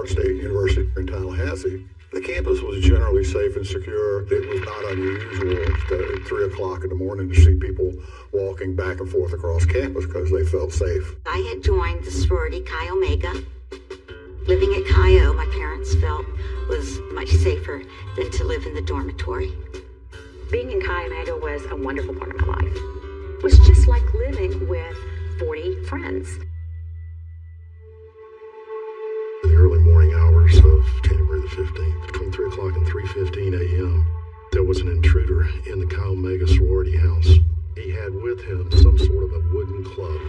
Florida State University in Tallahassee. The campus was generally safe and secure. It was not unusual to, at 3 o'clock in the morning to see people walking back and forth across campus because they felt safe. I had joined the sorority Chi Omega. Living at Chi O, my parents felt was much safer than to live in the dormitory. Being in Chi Omega was a wonderful part of my life. It was just like living with 40 friends. There was an intruder in the Chi Omega sorority house. He had with him some sort of a wooden club.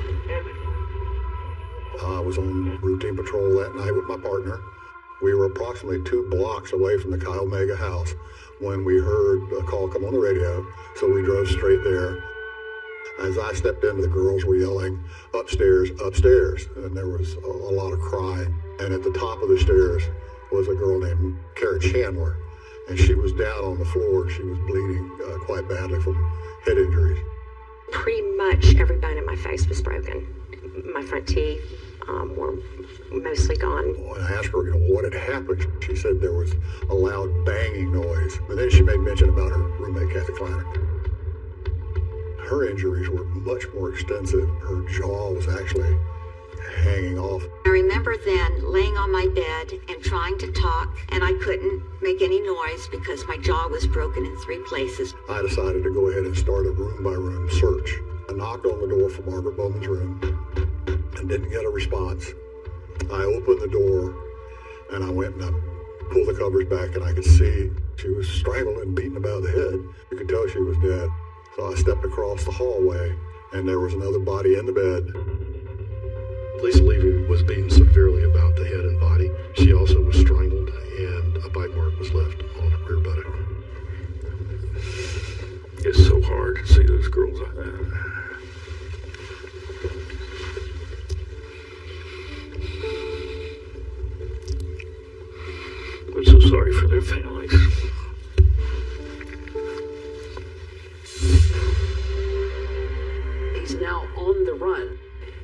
I was on routine patrol that night with my partner. We were approximately two blocks away from the Chi Omega house when we heard a call come on the radio, so we drove straight there. As I stepped in, the girls were yelling, upstairs, upstairs, and there was a, a lot of crying. And at the top of the stairs was a girl named Kara Chandler, and she was down on the floor. She was bleeding uh, quite badly from head injuries. Pretty much every bone in my face was broken. My front teeth um, were mostly gone. When I asked her, you know, what had happened, she said there was a loud banging noise. But then she made mention about her roommate, Kathy Kleiner. Her injuries were much more extensive. Her jaw was actually hanging off. I remember then laying on my bed and trying to talk, and I couldn't make any noise because my jaw was broken in three places. I decided to go ahead and start a room by room search. I knocked on the door for Margaret Bowman's room and didn't get a response. I opened the door and I went and I pulled the covers back and I could see she was strangled and beaten about the head. You could tell she was dead. So I stepped across the hallway and there was another body in the bed. Lisa Levy was beaten severely about the head and body. She also was strangled and a bite mark was left on her rear buttock. It's so hard to see those girls like that. I'm so sorry for their families. He's now on the run.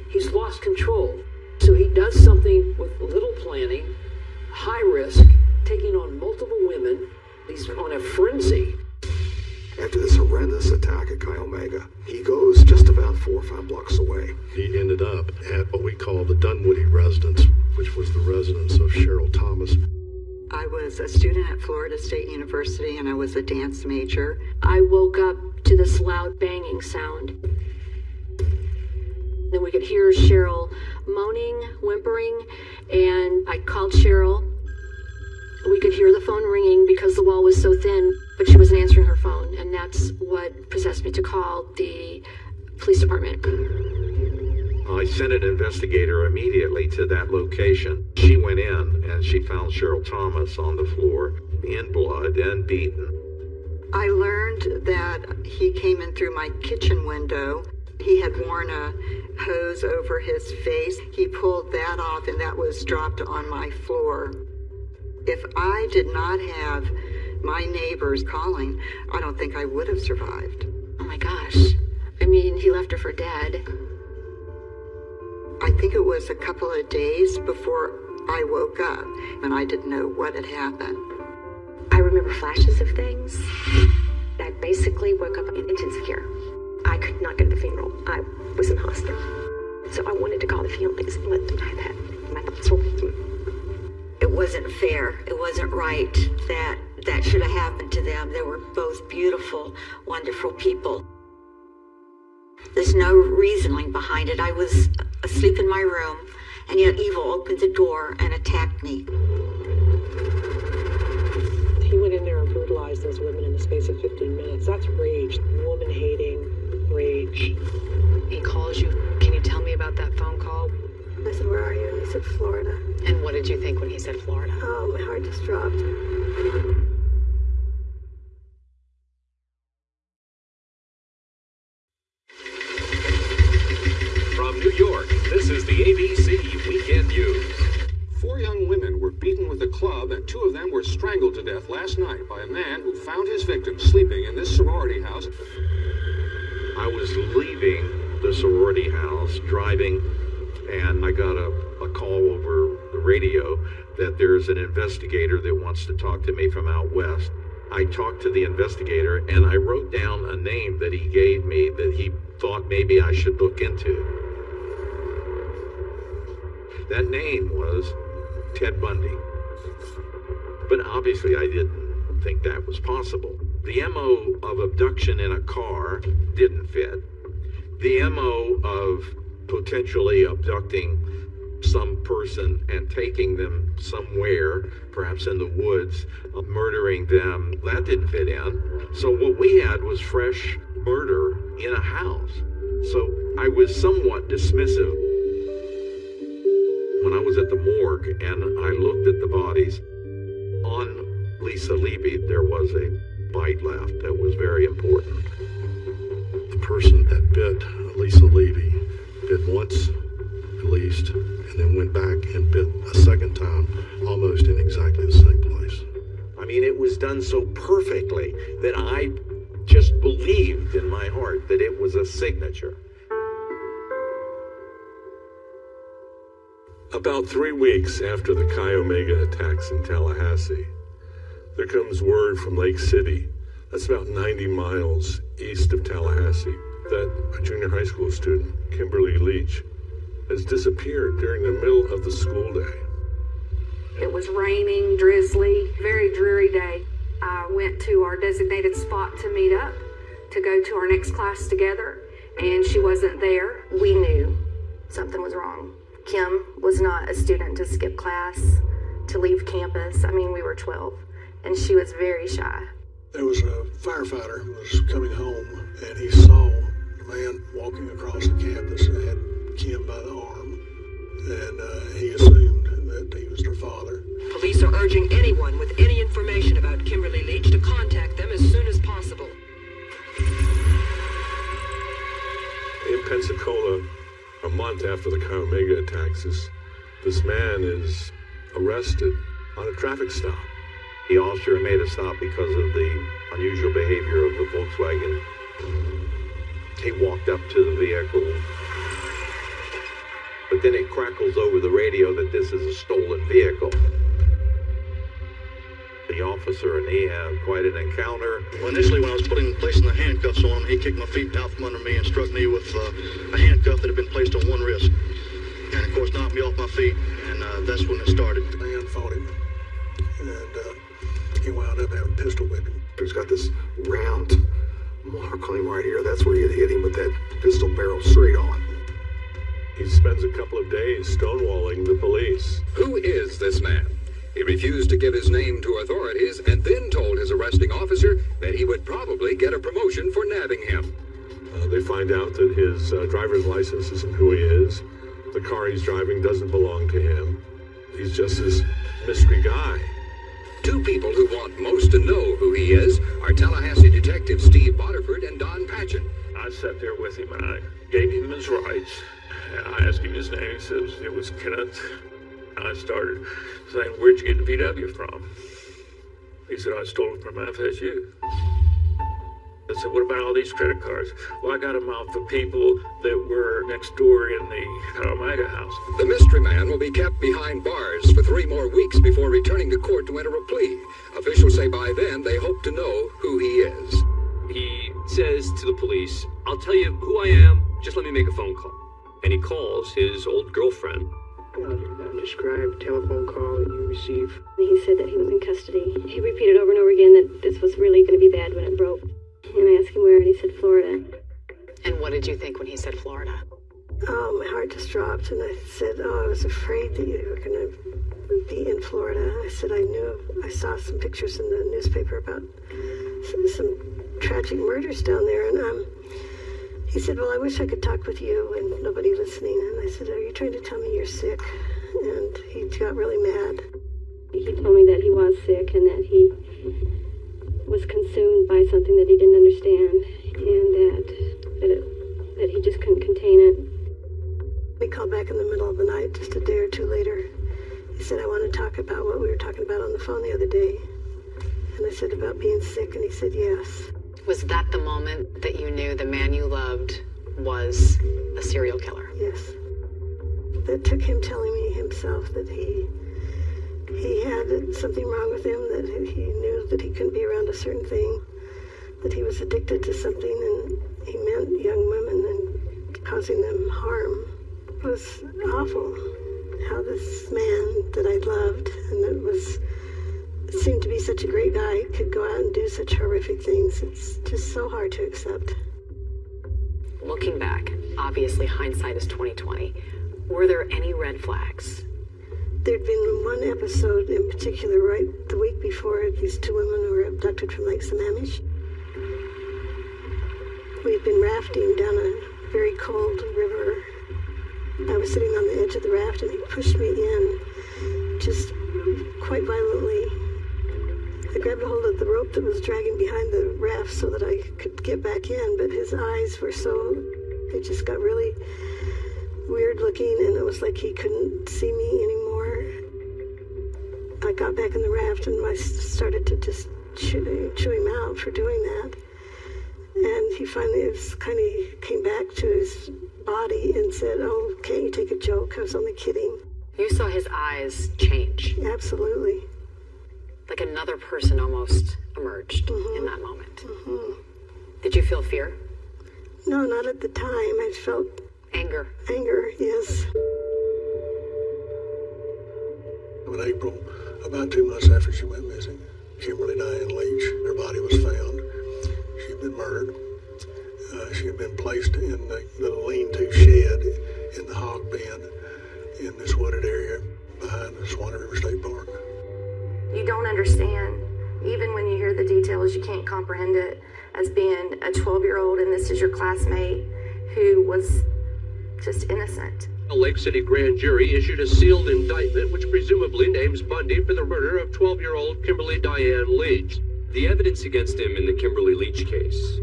He's lost control. So he does something with little planning, high risk, taking on multiple women. He's on a frenzy. After this horrendous attack at Chi Omega, he goes just about four or five blocks away. He ended up at what we call the Dunwoody residence, which was the residence of Cheryl Thomas. I was a student at Florida State University and I was a dance major. I woke up to this loud banging sound. Then we could hear Cheryl moaning, whimpering, and I called Cheryl. We could hear the phone ringing because the wall was so thin, but she wasn't answering her phone, and that's what possessed me to call the police department. I sent an investigator immediately to that location. She went in and she found Cheryl Thomas on the floor in blood and beaten. I learned that he came in through my kitchen window. He had worn a hose over his face. He pulled that off and that was dropped on my floor. If I did not have my neighbors calling, I don't think I would have survived. Oh my gosh. I mean, he left her for dead. I think it was a couple of days before I woke up and I didn't know what had happened. I remember flashes of things. I basically woke up in intensive care. I could not go to the funeral. I was in hospital. So I wanted to call the families and let them know that my thoughts were with them. It wasn't fair. It wasn't right that that should have happened to them. They were both beautiful, wonderful people. There's no reasoning behind it. I was asleep in my room, and yet evil opened the door and attacked me. He went in there and brutalized those women in the space of 15 minutes. That's rage, woman hating rage. He calls you. Can you tell me about that phone call? I said, Where are you? And He said, Florida. And what did you think when he said Florida? Oh, my heart just dropped. From New York, this is the ABC Weekend News. Four young women were beaten with a club, and two of them were strangled to death last night by a man who found his victims sleeping in this sorority house. I was leaving the sorority house, driving, and I got a, a call over the radio that there's an investigator that wants to talk to me from out west. I talked to the investigator and I wrote down a name that he gave me that he thought maybe I should look into. That name was Ted Bundy. But obviously, I didn't think that was possible. The MO of abduction in a car didn't fit. The MO of potentially abducting some person and taking them somewhere, perhaps in the woods, uh, murdering them, that didn't fit in. So what we had was fresh murder in a house. So I was somewhat dismissive. When I was at the morgue and I looked at the bodies, on Lisa Levy there was a bite left that was very important. The person that bit Lisa Levy bit once, at least, and then went back and bit a second time, almost in exactly the same place. I mean, it was done so perfectly that I just believed in my heart that it was a signature. About three weeks after the Chi Omega attacks in Tallahassee, there comes word from Lake City, that's about 90 miles east of Tallahassee, that a junior high school student, Kimberly Leach, has disappeared during the middle of the school day. It was raining, drizzly, very dreary day. I went to our designated spot to meet up, to go to our next class together, and she wasn't there. We knew something was wrong. Kim was not a student to skip class, to leave campus. I mean, we were 12, and she was very shy. There was a firefighter who was coming home, and he saw a man walking across the campus and had Kim by the arm, and uh, he assumed that he was her father. Police are urging anyone with any information about Kimberly Leach to contact them as soon as possible. In Pensacola, a month after the Chi Omega attacks, this, this man is arrested on a traffic stop. The officer made a stop because of the unusual behavior of the Volkswagen. He walked up to the vehicle, but then it crackles over the radio that this is a stolen vehicle. The officer and he have quite an encounter. Well, initially, when I was putting placing the handcuffs on him, he kicked my feet out from under me and struck me with uh, a handcuff that had been placed on one wrist, and of course knocked me off my feet. And uh, that's when it started. The man fought him, and he wound pistol whipping. He's got this round mark on him right here. That's where you hit him with that pistol barrel straight on. He spends a couple of days stonewalling the police. Who is this man? He refused to give his name to authorities and then told his arresting officer that he would probably get a promotion for nabbing him. Uh, they find out that his uh, driver's license isn't who he is. The car he's driving doesn't belong to him. He's just this mystery guy. Two people who want most to know who he is are Tallahassee detectives Steve Bodiford and Don Patchen. I sat there with him and I gave him his rights. I asked him his name. He says it was Kenneth. I started saying, Where'd you get the VW from? He said, I stole it from FSU. I said, What about all these credit cards? Well, I got them off the people that were next door in the uh, Omega house. The mystery man will be kept behind bars for three more weeks before returning to court to enter a plea. Officials say by then they hope to know who he is. He says to the police, I'll tell you who I am, just let me make a phone call. And he calls his old girlfriend. Describe telephone call that you received. He said that he was in custody. He repeated over and over again that this was really going to be bad when it broke. And I asked him where, and he said Florida. And what did you think when he said Florida? Oh, my heart just dropped, and I said, Oh, I was afraid that you were going to be in Florida. I said, I knew, I saw some pictures in the newspaper about some, some tragic murders down there, and um, he said, Well, I wish I could talk with you and nobody listening. And I said, Are you trying to tell me you're sick? And he got really mad. He told me that he was sick and that he was consumed by something that he didn't understand and that that, it, that he just couldn't contain it. We called back in the middle of the night, just a day or two later. He said, I want to talk about what we were talking about on the phone the other day. And I said, About being sick, and he said, Yes. Was that the moment that you knew the man you loved was a serial killer? Yes. That took him telling me himself that he he had something wrong with him, that he knew that he couldn't be around a certain thing, that he was addicted to something, and he meant young women and causing them harm. It was awful how this man that I loved and that was seemed to be such a great guy could go out and do such horrific things. It's just so hard to accept. Looking back, obviously hindsight is 2020. Were there any red flags? There'd been one episode in particular right the week before these two women were abducted from Lake Sammamish. We'd been rafting down a very cold river. I was sitting on the edge of the raft and he pushed me in just quite violently. I grabbed a hold of the rope that was dragging behind the raft so that I could get back in, but his eyes were so, they just got really weird looking and it was like he couldn't see me anymore. I got back in the raft and I started to just chew, chew him out for doing that. And he finally kind of came back to his body and said, "Oh, can't you take a joke? I was only kidding." You saw his eyes change. Absolutely. Like another person almost emerged Mm-hmm. in that moment. Did you feel fear? No, not at the time. I felt anger. Anger, yes. In April, about two months after she went missing, Kimberly Diane Leach, her body was found. She had been murdered. Uh, she had been placed in the little lean-to shed in the hog pen in this wooded area behind the Suwannee River State Park. You don't understand. Even when you hear the details, you can't comprehend it as being a 12 year old and this is your classmate who was just innocent. A Lake City grand jury issued a sealed indictment which presumably names Bundy for the murder of 12 year old Kimberly Diane Leach. The evidence against him in the Kimberly Leach case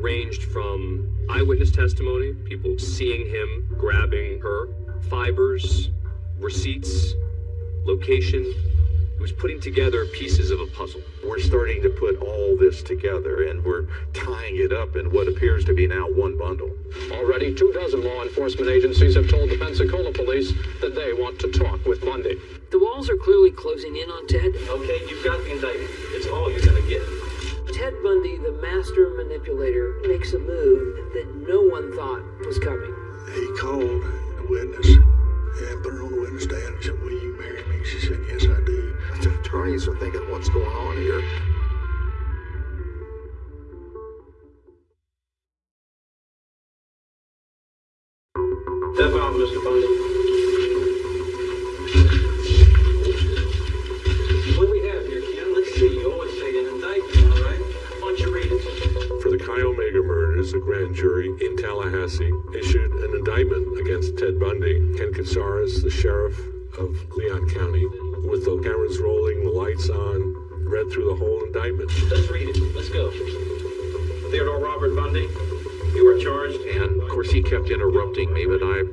ranged from eyewitness testimony, people seeing him grabbing her, fibers, receipts, location. It was putting together pieces of a puzzle. We're starting to put all this together and we're tying it up in what appears to be now one bundle. Already, two dozen law enforcement agencies have told the Pensacola police that they want to talk with Bundy. The walls are clearly closing in on Ted. Okay, you've got the indictment. It's all you're gonna get. Ted Bundy, the master manipulator, makes a move that no one thought was coming. He called a witness and put her on the witness stand and said, Will you marry me? She said, Yes, I do. Attorneys are thinking, what's going on here? Indictment. Let's read it. Let's go. Theodore Robert Bundy, you are charged. And of course he kept interrupting me, but I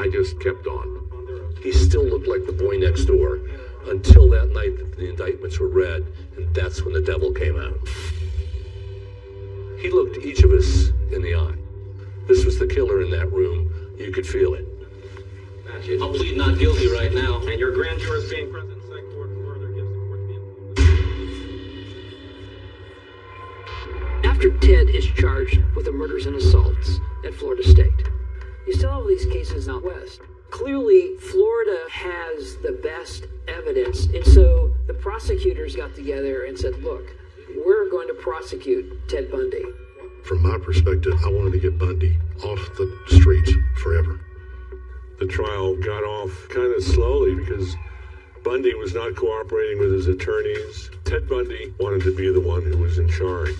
I just kept on. He still looked like the boy next door until that night that the indictments were read, and that's when the devil came out. He looked each of us in the eye. This was the killer in that room. You could feel it. I'll plead not guilty right now, and your grand jurors being present After Ted is charged with the murders and assaults at Florida State, you still have these cases out west. Clearly, Florida has the best evidence, and so the prosecutors got together and said, look, we're going to prosecute Ted Bundy. From my perspective, I wanted to get Bundy off the streets forever. The trial got off kind of slowly because Bundy was not cooperating with his attorneys. Ted Bundy wanted to be the one who was in charge.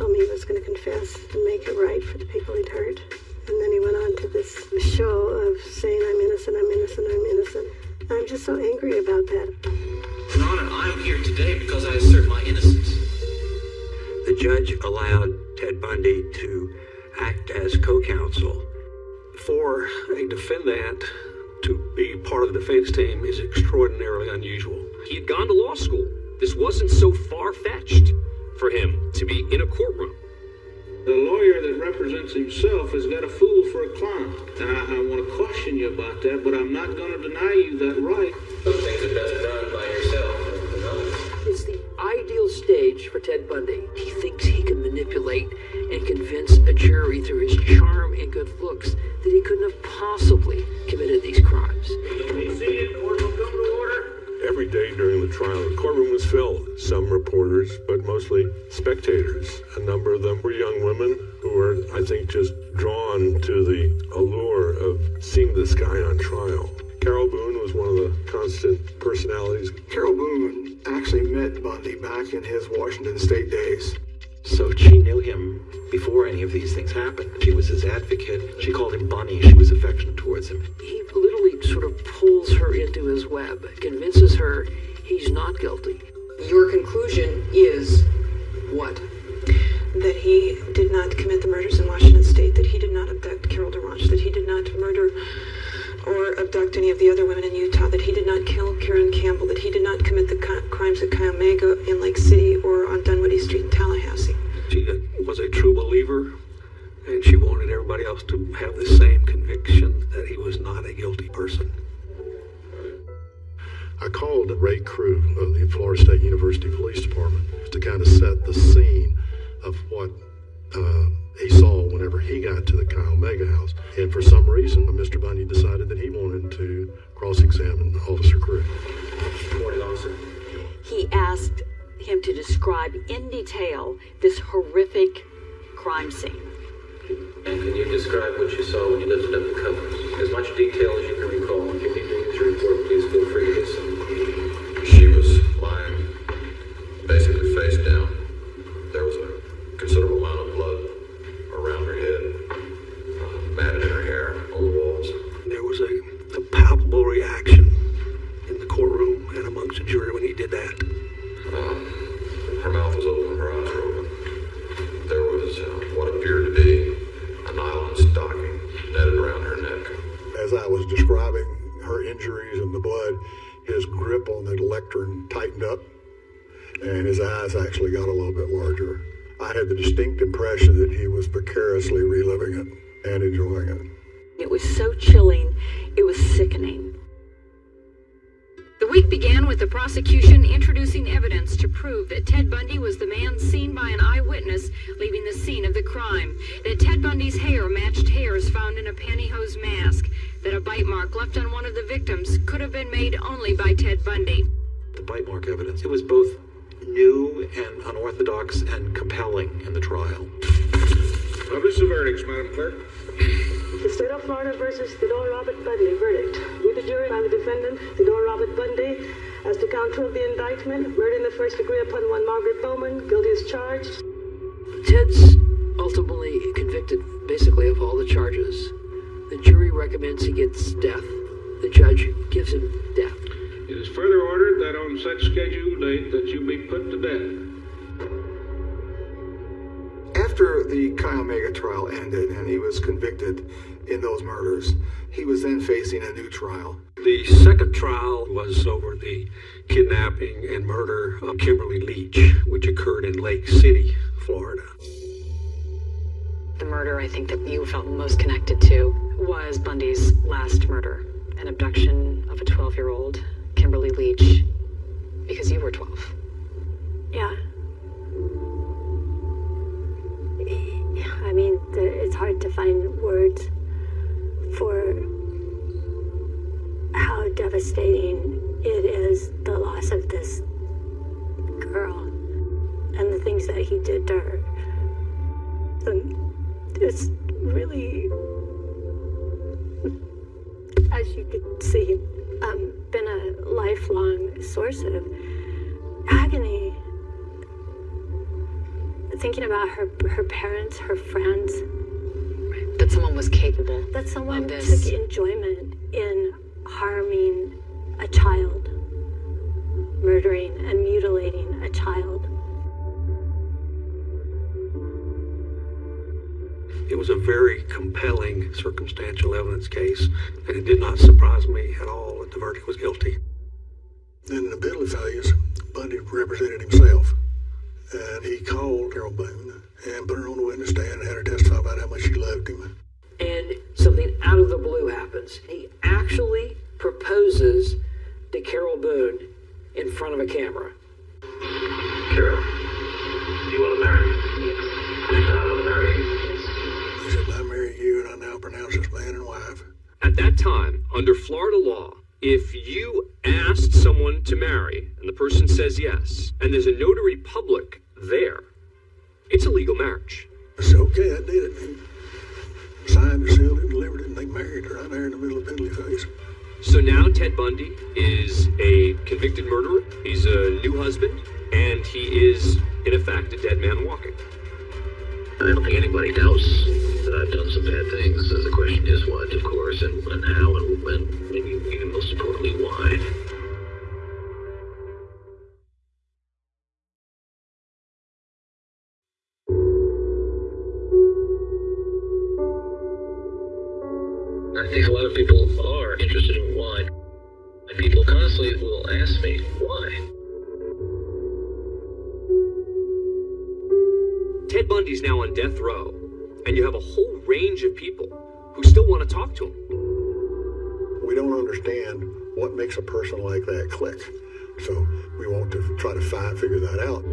He told me he was going to confess and make it right for the people he'd hurt. And then he went on to this show of saying, I'm innocent, I'm innocent, I'm innocent. I'm just so angry about that. Your Honor, I'm here today because I assert my innocence. The judge allowed Ted Bundy to act as co-counsel. For a defendant to be part of the defense team is extraordinarily unusual. He had gone to law school. This wasn't so far fetched for him to be in a courtroom. The lawyer that represents himself has got a fool for a client. And I, I want to caution you about that, but I'm not going to deny you that right. Some things are best done by yourself. It's the ideal stage for Ted Bundy. He thinks he can manipulate and convince a jury through his charm and good looks that he couldn't have possibly committed these crimes. Every day during the trial, the courtroom was filled. Some reporters, but mostly spectators. A number of them were young women who were, I think, just drawn to the allure of seeing this guy on trial. Carol Boone was one of the constant personalities. Carol Boone actually met Bundy back in his Washington State days. So she knew him before any of these things happened. She was his advocate. She called him Bunny. She was affectionate towards him. He literally sort of pulls her into his web, convinces her he's not guilty. Your conclusion is what? That he did not commit the murders in Washington State, that he did not abduct Carol DaRonch, that he did not murder or abduct any of the other women in Utah, that he did not kill Caryn Campbell, that he did not commit the co- crimes at Chi Omega in Lake City or on Dunwoody Street in Tallahassee. She uh, was a true believer, and she wanted everybody else to have the same conviction that he was not a guilty person. I called Ray Crew of the Florida State University Police Department to kind of set the scene of what uh, he saw whenever he got to the Chi Omega house. And for some reason, Mr. Bundy decided that he wanted to cross-examine Officer Crew. Morning, officer. He asked him to describe in detail this horrific crime scene. And can you describe what you saw when you lifted up the covers? As much detail as you can recall. That he did to her. Um, it's really, as you could see, um, been a lifelong source of agony. Thinking about her, her parents, her friends. That someone was capable. That someone took enjoyment in harming a child, murdering and mutilating a child. Was a very compelling circumstantial evidence case, and it did not surprise me at all that the verdict was guilty. Then in the penalty phase, Bundy represented himself. And he called Carol Boone and put her on the witness stand and had her testify about how much she loved him. And something out of the blue happens. He actually proposes to Carol Boone in front of a camera. Carol, do you want to marry me? Pronounce man and wife. At that time, under Florida law, if you asked someone to marry and the person says yes, and there's a notary public there, it's a legal marriage. I said, okay, I did it. He signed it, sealed it, and delivered it, and they married her right there in the middle of penalty phase. So now Ted Bundy is a convicted murderer, he's a new husband, and he is, in effect, a dead man walking. I don't think anybody doubts that I've done some bad things. The question is what, of course, and, and how, and, and maybe even most importantly, why. Ted Bundy's now on death row, and you have a whole range of people who still want to talk to him. We don't understand what makes a person like that click. So we want to try to find, figure that out.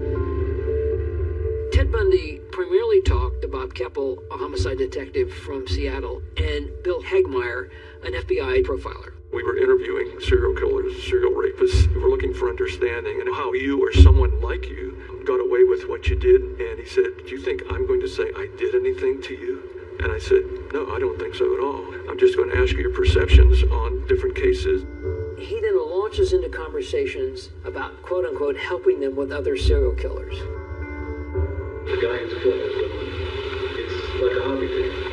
Ted Bundy primarily talked to Bob Keppel, a homicide detective from Seattle, and Bill Hagmaier, an FBI profiler. We were interviewing serial killers, serial rapists. We were looking for understanding and how you or someone like you got away with what you did. And he said, Do you think I'm going to say I did anything to you? And I said, No, I don't think so at all. I'm just going to ask you your perceptions on different cases. He then launches into conversations about quote unquote helping them with other serial killers. The guy who's killing is someone. It's like a hobby thing.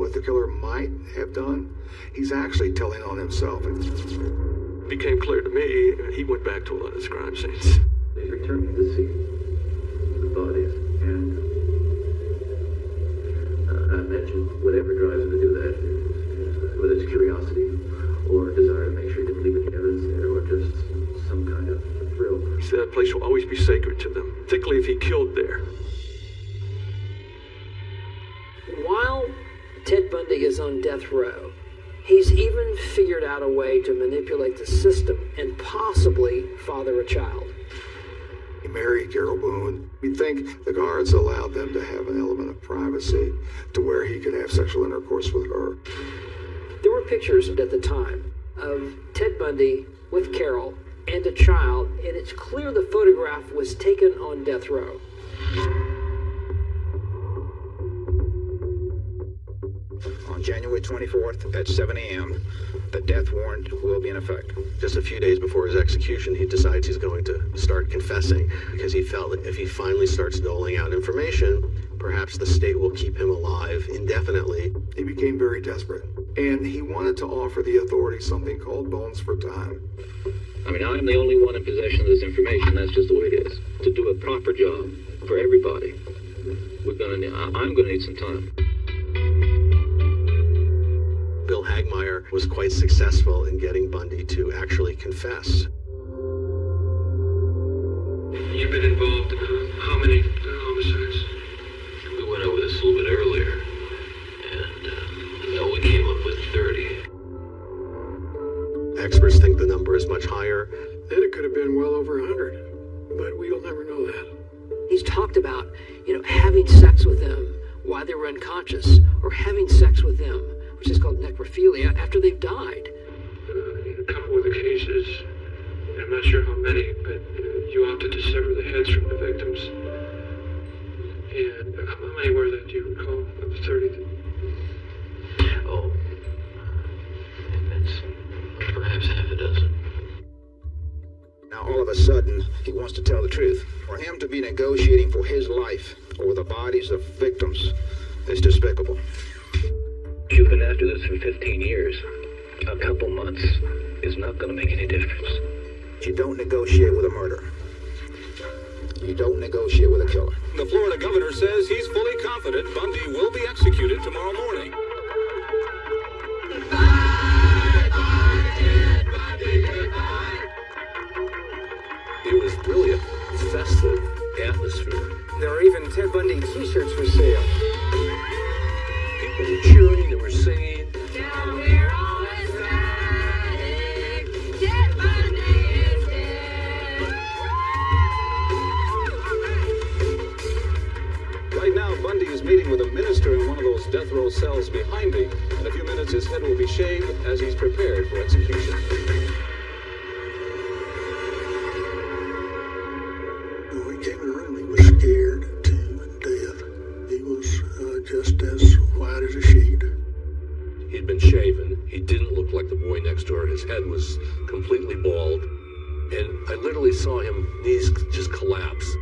What the killer might have done, he's actually telling on himself. It became clear to me he went back to a lot of his crime scenes. He's returning to see the bodies and uh, I imagine whatever drives him to do that, whether it's curiosity or a desire to make sure he didn't leave any evidence there or just some kind of thrill. He said that place will always be sacred to them, particularly if he killed there. Bundy is on death row, he's even figured out a way to manipulate the system and possibly father a child. He married Carol Boone. You'd think the guards allowed them to have an element of privacy to where he could have sexual intercourse with her. There were pictures at the time of Ted Bundy with Carol and a child, and it's clear the photograph was taken on death row. On January 24th at 7 a.m., the death warrant will be in effect. Just a few days before his execution, he decides he's going to start confessing because he felt that if he finally starts doling out information, perhaps the state will keep him alive indefinitely. He became very desperate, and he wanted to offer the authorities something called bones for time. I mean, I'm the only one in possession of this information. That's just the way it is. To do a proper job for everybody, we're gonna. Need, I'm gonna need some time. Bill was quite successful in getting Bundy to actually confess. You've been involved in uh, how many uh, homicides? We went over this a little bit earlier, and uh, no, we came up with 30. Experts think the number is much higher. Then it could have been well over a hundred, but we'll never know that. He's talked about, you know, having sex with them while they were unconscious, or having sex with them, which is called necrophilia, after they've died. Uh, in a couple of the cases, I'm not sure how many, but uh, you opted to sever the heads from the victims. And uh, how many were that, do you recall, of the 30? Oh, it's perhaps half a dozen. Now, all of a sudden, he wants to tell the truth. For him to be negotiating for his life over the bodies of victims is despicable. You've been after this for 15 years. A couple months is not going to make any difference. You don't negotiate with a murderer. You don't negotiate with a killer. The Florida governor says he's fully confident Bundy will be executed tomorrow morning. It was really a festive atmosphere. There are even Ted Bundy t-shirts for sale. People were cheering, they were singing. Right now, Bundy is meeting with a minister in one of those death row cells behind me. In a few minutes, his head will be shaved as he's prepared for execution.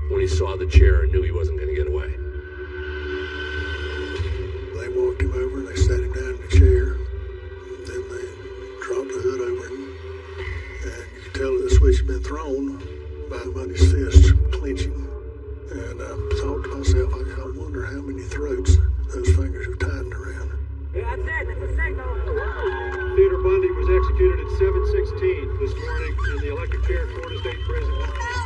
when he saw the chair and knew he wasn't going to get away. They walked him over and they sat him down in the chair. Then they dropped the hood over him. And you could tell that the switch had been thrown by the Bundy's fist clenching. And I thought to myself, I wonder how many throats those fingers have tightened around. Yeah, that's it. That's a signal. Theodore Bundy was executed at 7.16 this morning in the electric chair at Florida State Prison.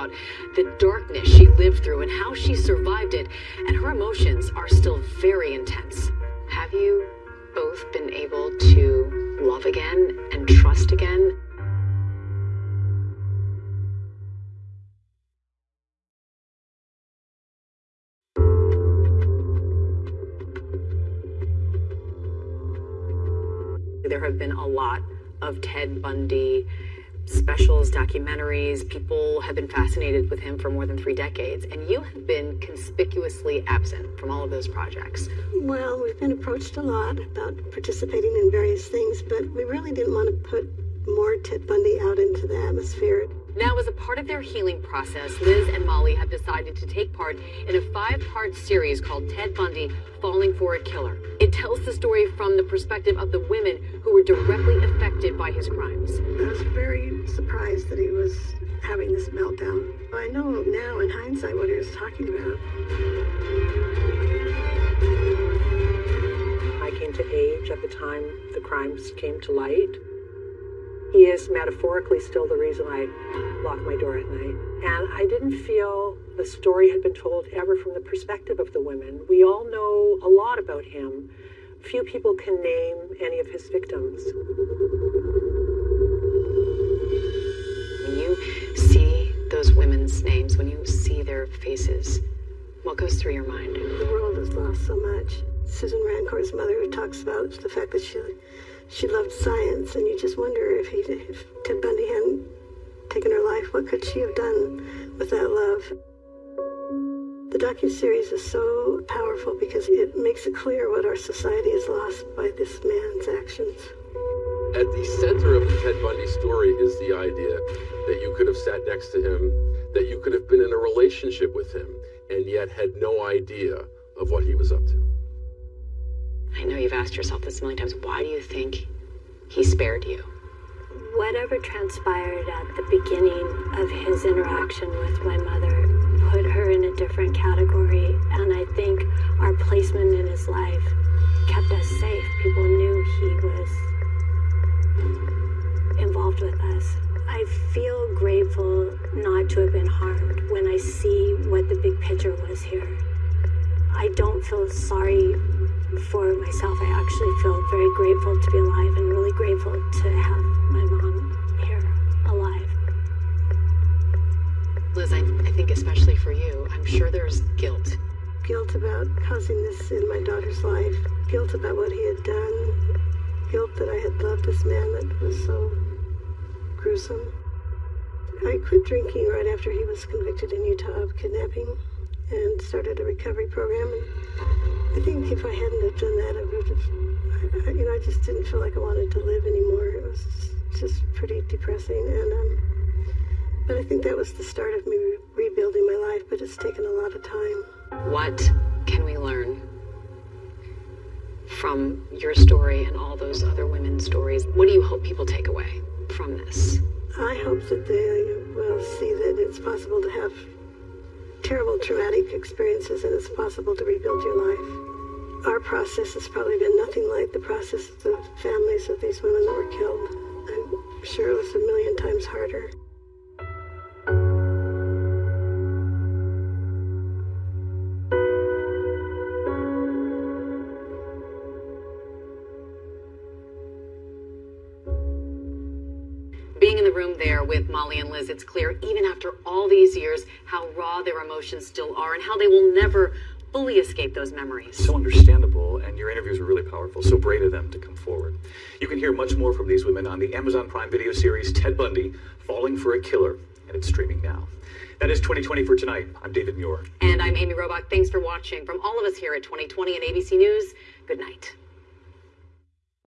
About the darkness she lived through and how she survived it, and her emotions are still very intense. Have you both been able to love again and trust again? There have been a lot of Ted Bundy specials, documentaries. People have been fascinated with him for more than three decades, and you have been conspicuously absent from all of those projects. Well, we've been approached a lot about participating in various things, but we really didn't want to put more Ted Bundy out into the atmosphere. Now, as a part of their healing process, Liz and Molly have decided to take part in a five part series called Ted Bundy Falling for a Killer. It tells the story from the perspective of the women who were directly affected by his crimes. I was very surprised that he was having this meltdown. I know now, in hindsight, what he was talking about. I came to age at the time the crimes came to light. He is metaphorically still the reason I lock my door at night. And I didn't feel the story had been told ever from the perspective of the women. We all know a lot about him. Few people can name any of his victims. When you see those women's names, when you see their faces, what goes through your mind? The world has lost so much. Susan Rancourt's mother, who talks about the fact that she she loved science, and you just wonder if he, if Ted Bundy hadn't taken her life, what could she have done with that love? The docu-series is so powerful because it makes it clear what our society has lost by this man's actions. At the center of the Ted Bundy story is the idea that you could have sat next to him, that you could have been in a relationship with him, and yet had no idea of what he was up to. I know you've asked yourself this a million times. Why do you think he spared you? Whatever transpired at the beginning of his interaction with my mother put her in a different category, and I think our placement in his life kept us safe. People knew he was involved with us. I feel grateful not to have been harmed when I see what the big picture was here. I don't feel sorry for myself. I actually feel very grateful to be alive and really grateful to have my mom here alive. Liz, I, I think especially for you, I'm sure there's guilt. Guilt about causing this in my daughter's life. Guilt about what he had done. Guilt that I had loved this man that was so gruesome. I quit drinking right after he was convicted in Utah of kidnapping and started a recovery program. And I think if I hadn't have done that, I would have, I, you know, I just didn't feel like I wanted to live anymore. It was just pretty depressing. And, um, but I think that was the start of me re- rebuilding my life, but it's taken a lot of time. What can we learn from your story and all those other women's stories? What do you hope people take away from this? I hope that they will see that it's possible to have terrible traumatic experiences and it's possible to rebuild your life. Our process has probably been nothing like the process of the families of these women that were killed. I'm sure it was a million times harder. With Molly and Liz, it's clear, even after all these years, how raw their emotions still are and how they will never fully escape those memories. So understandable, and your interviews were really powerful. So brave of them to come forward. You can hear much more from these women on the Amazon Prime video series Ted Bundy Falling for a Killer, and it's streaming now. That is 2020 for tonight. I'm David Muir. And I'm Amy Robach. Thanks for watching. From all of us here at 2020 and ABC News, good night.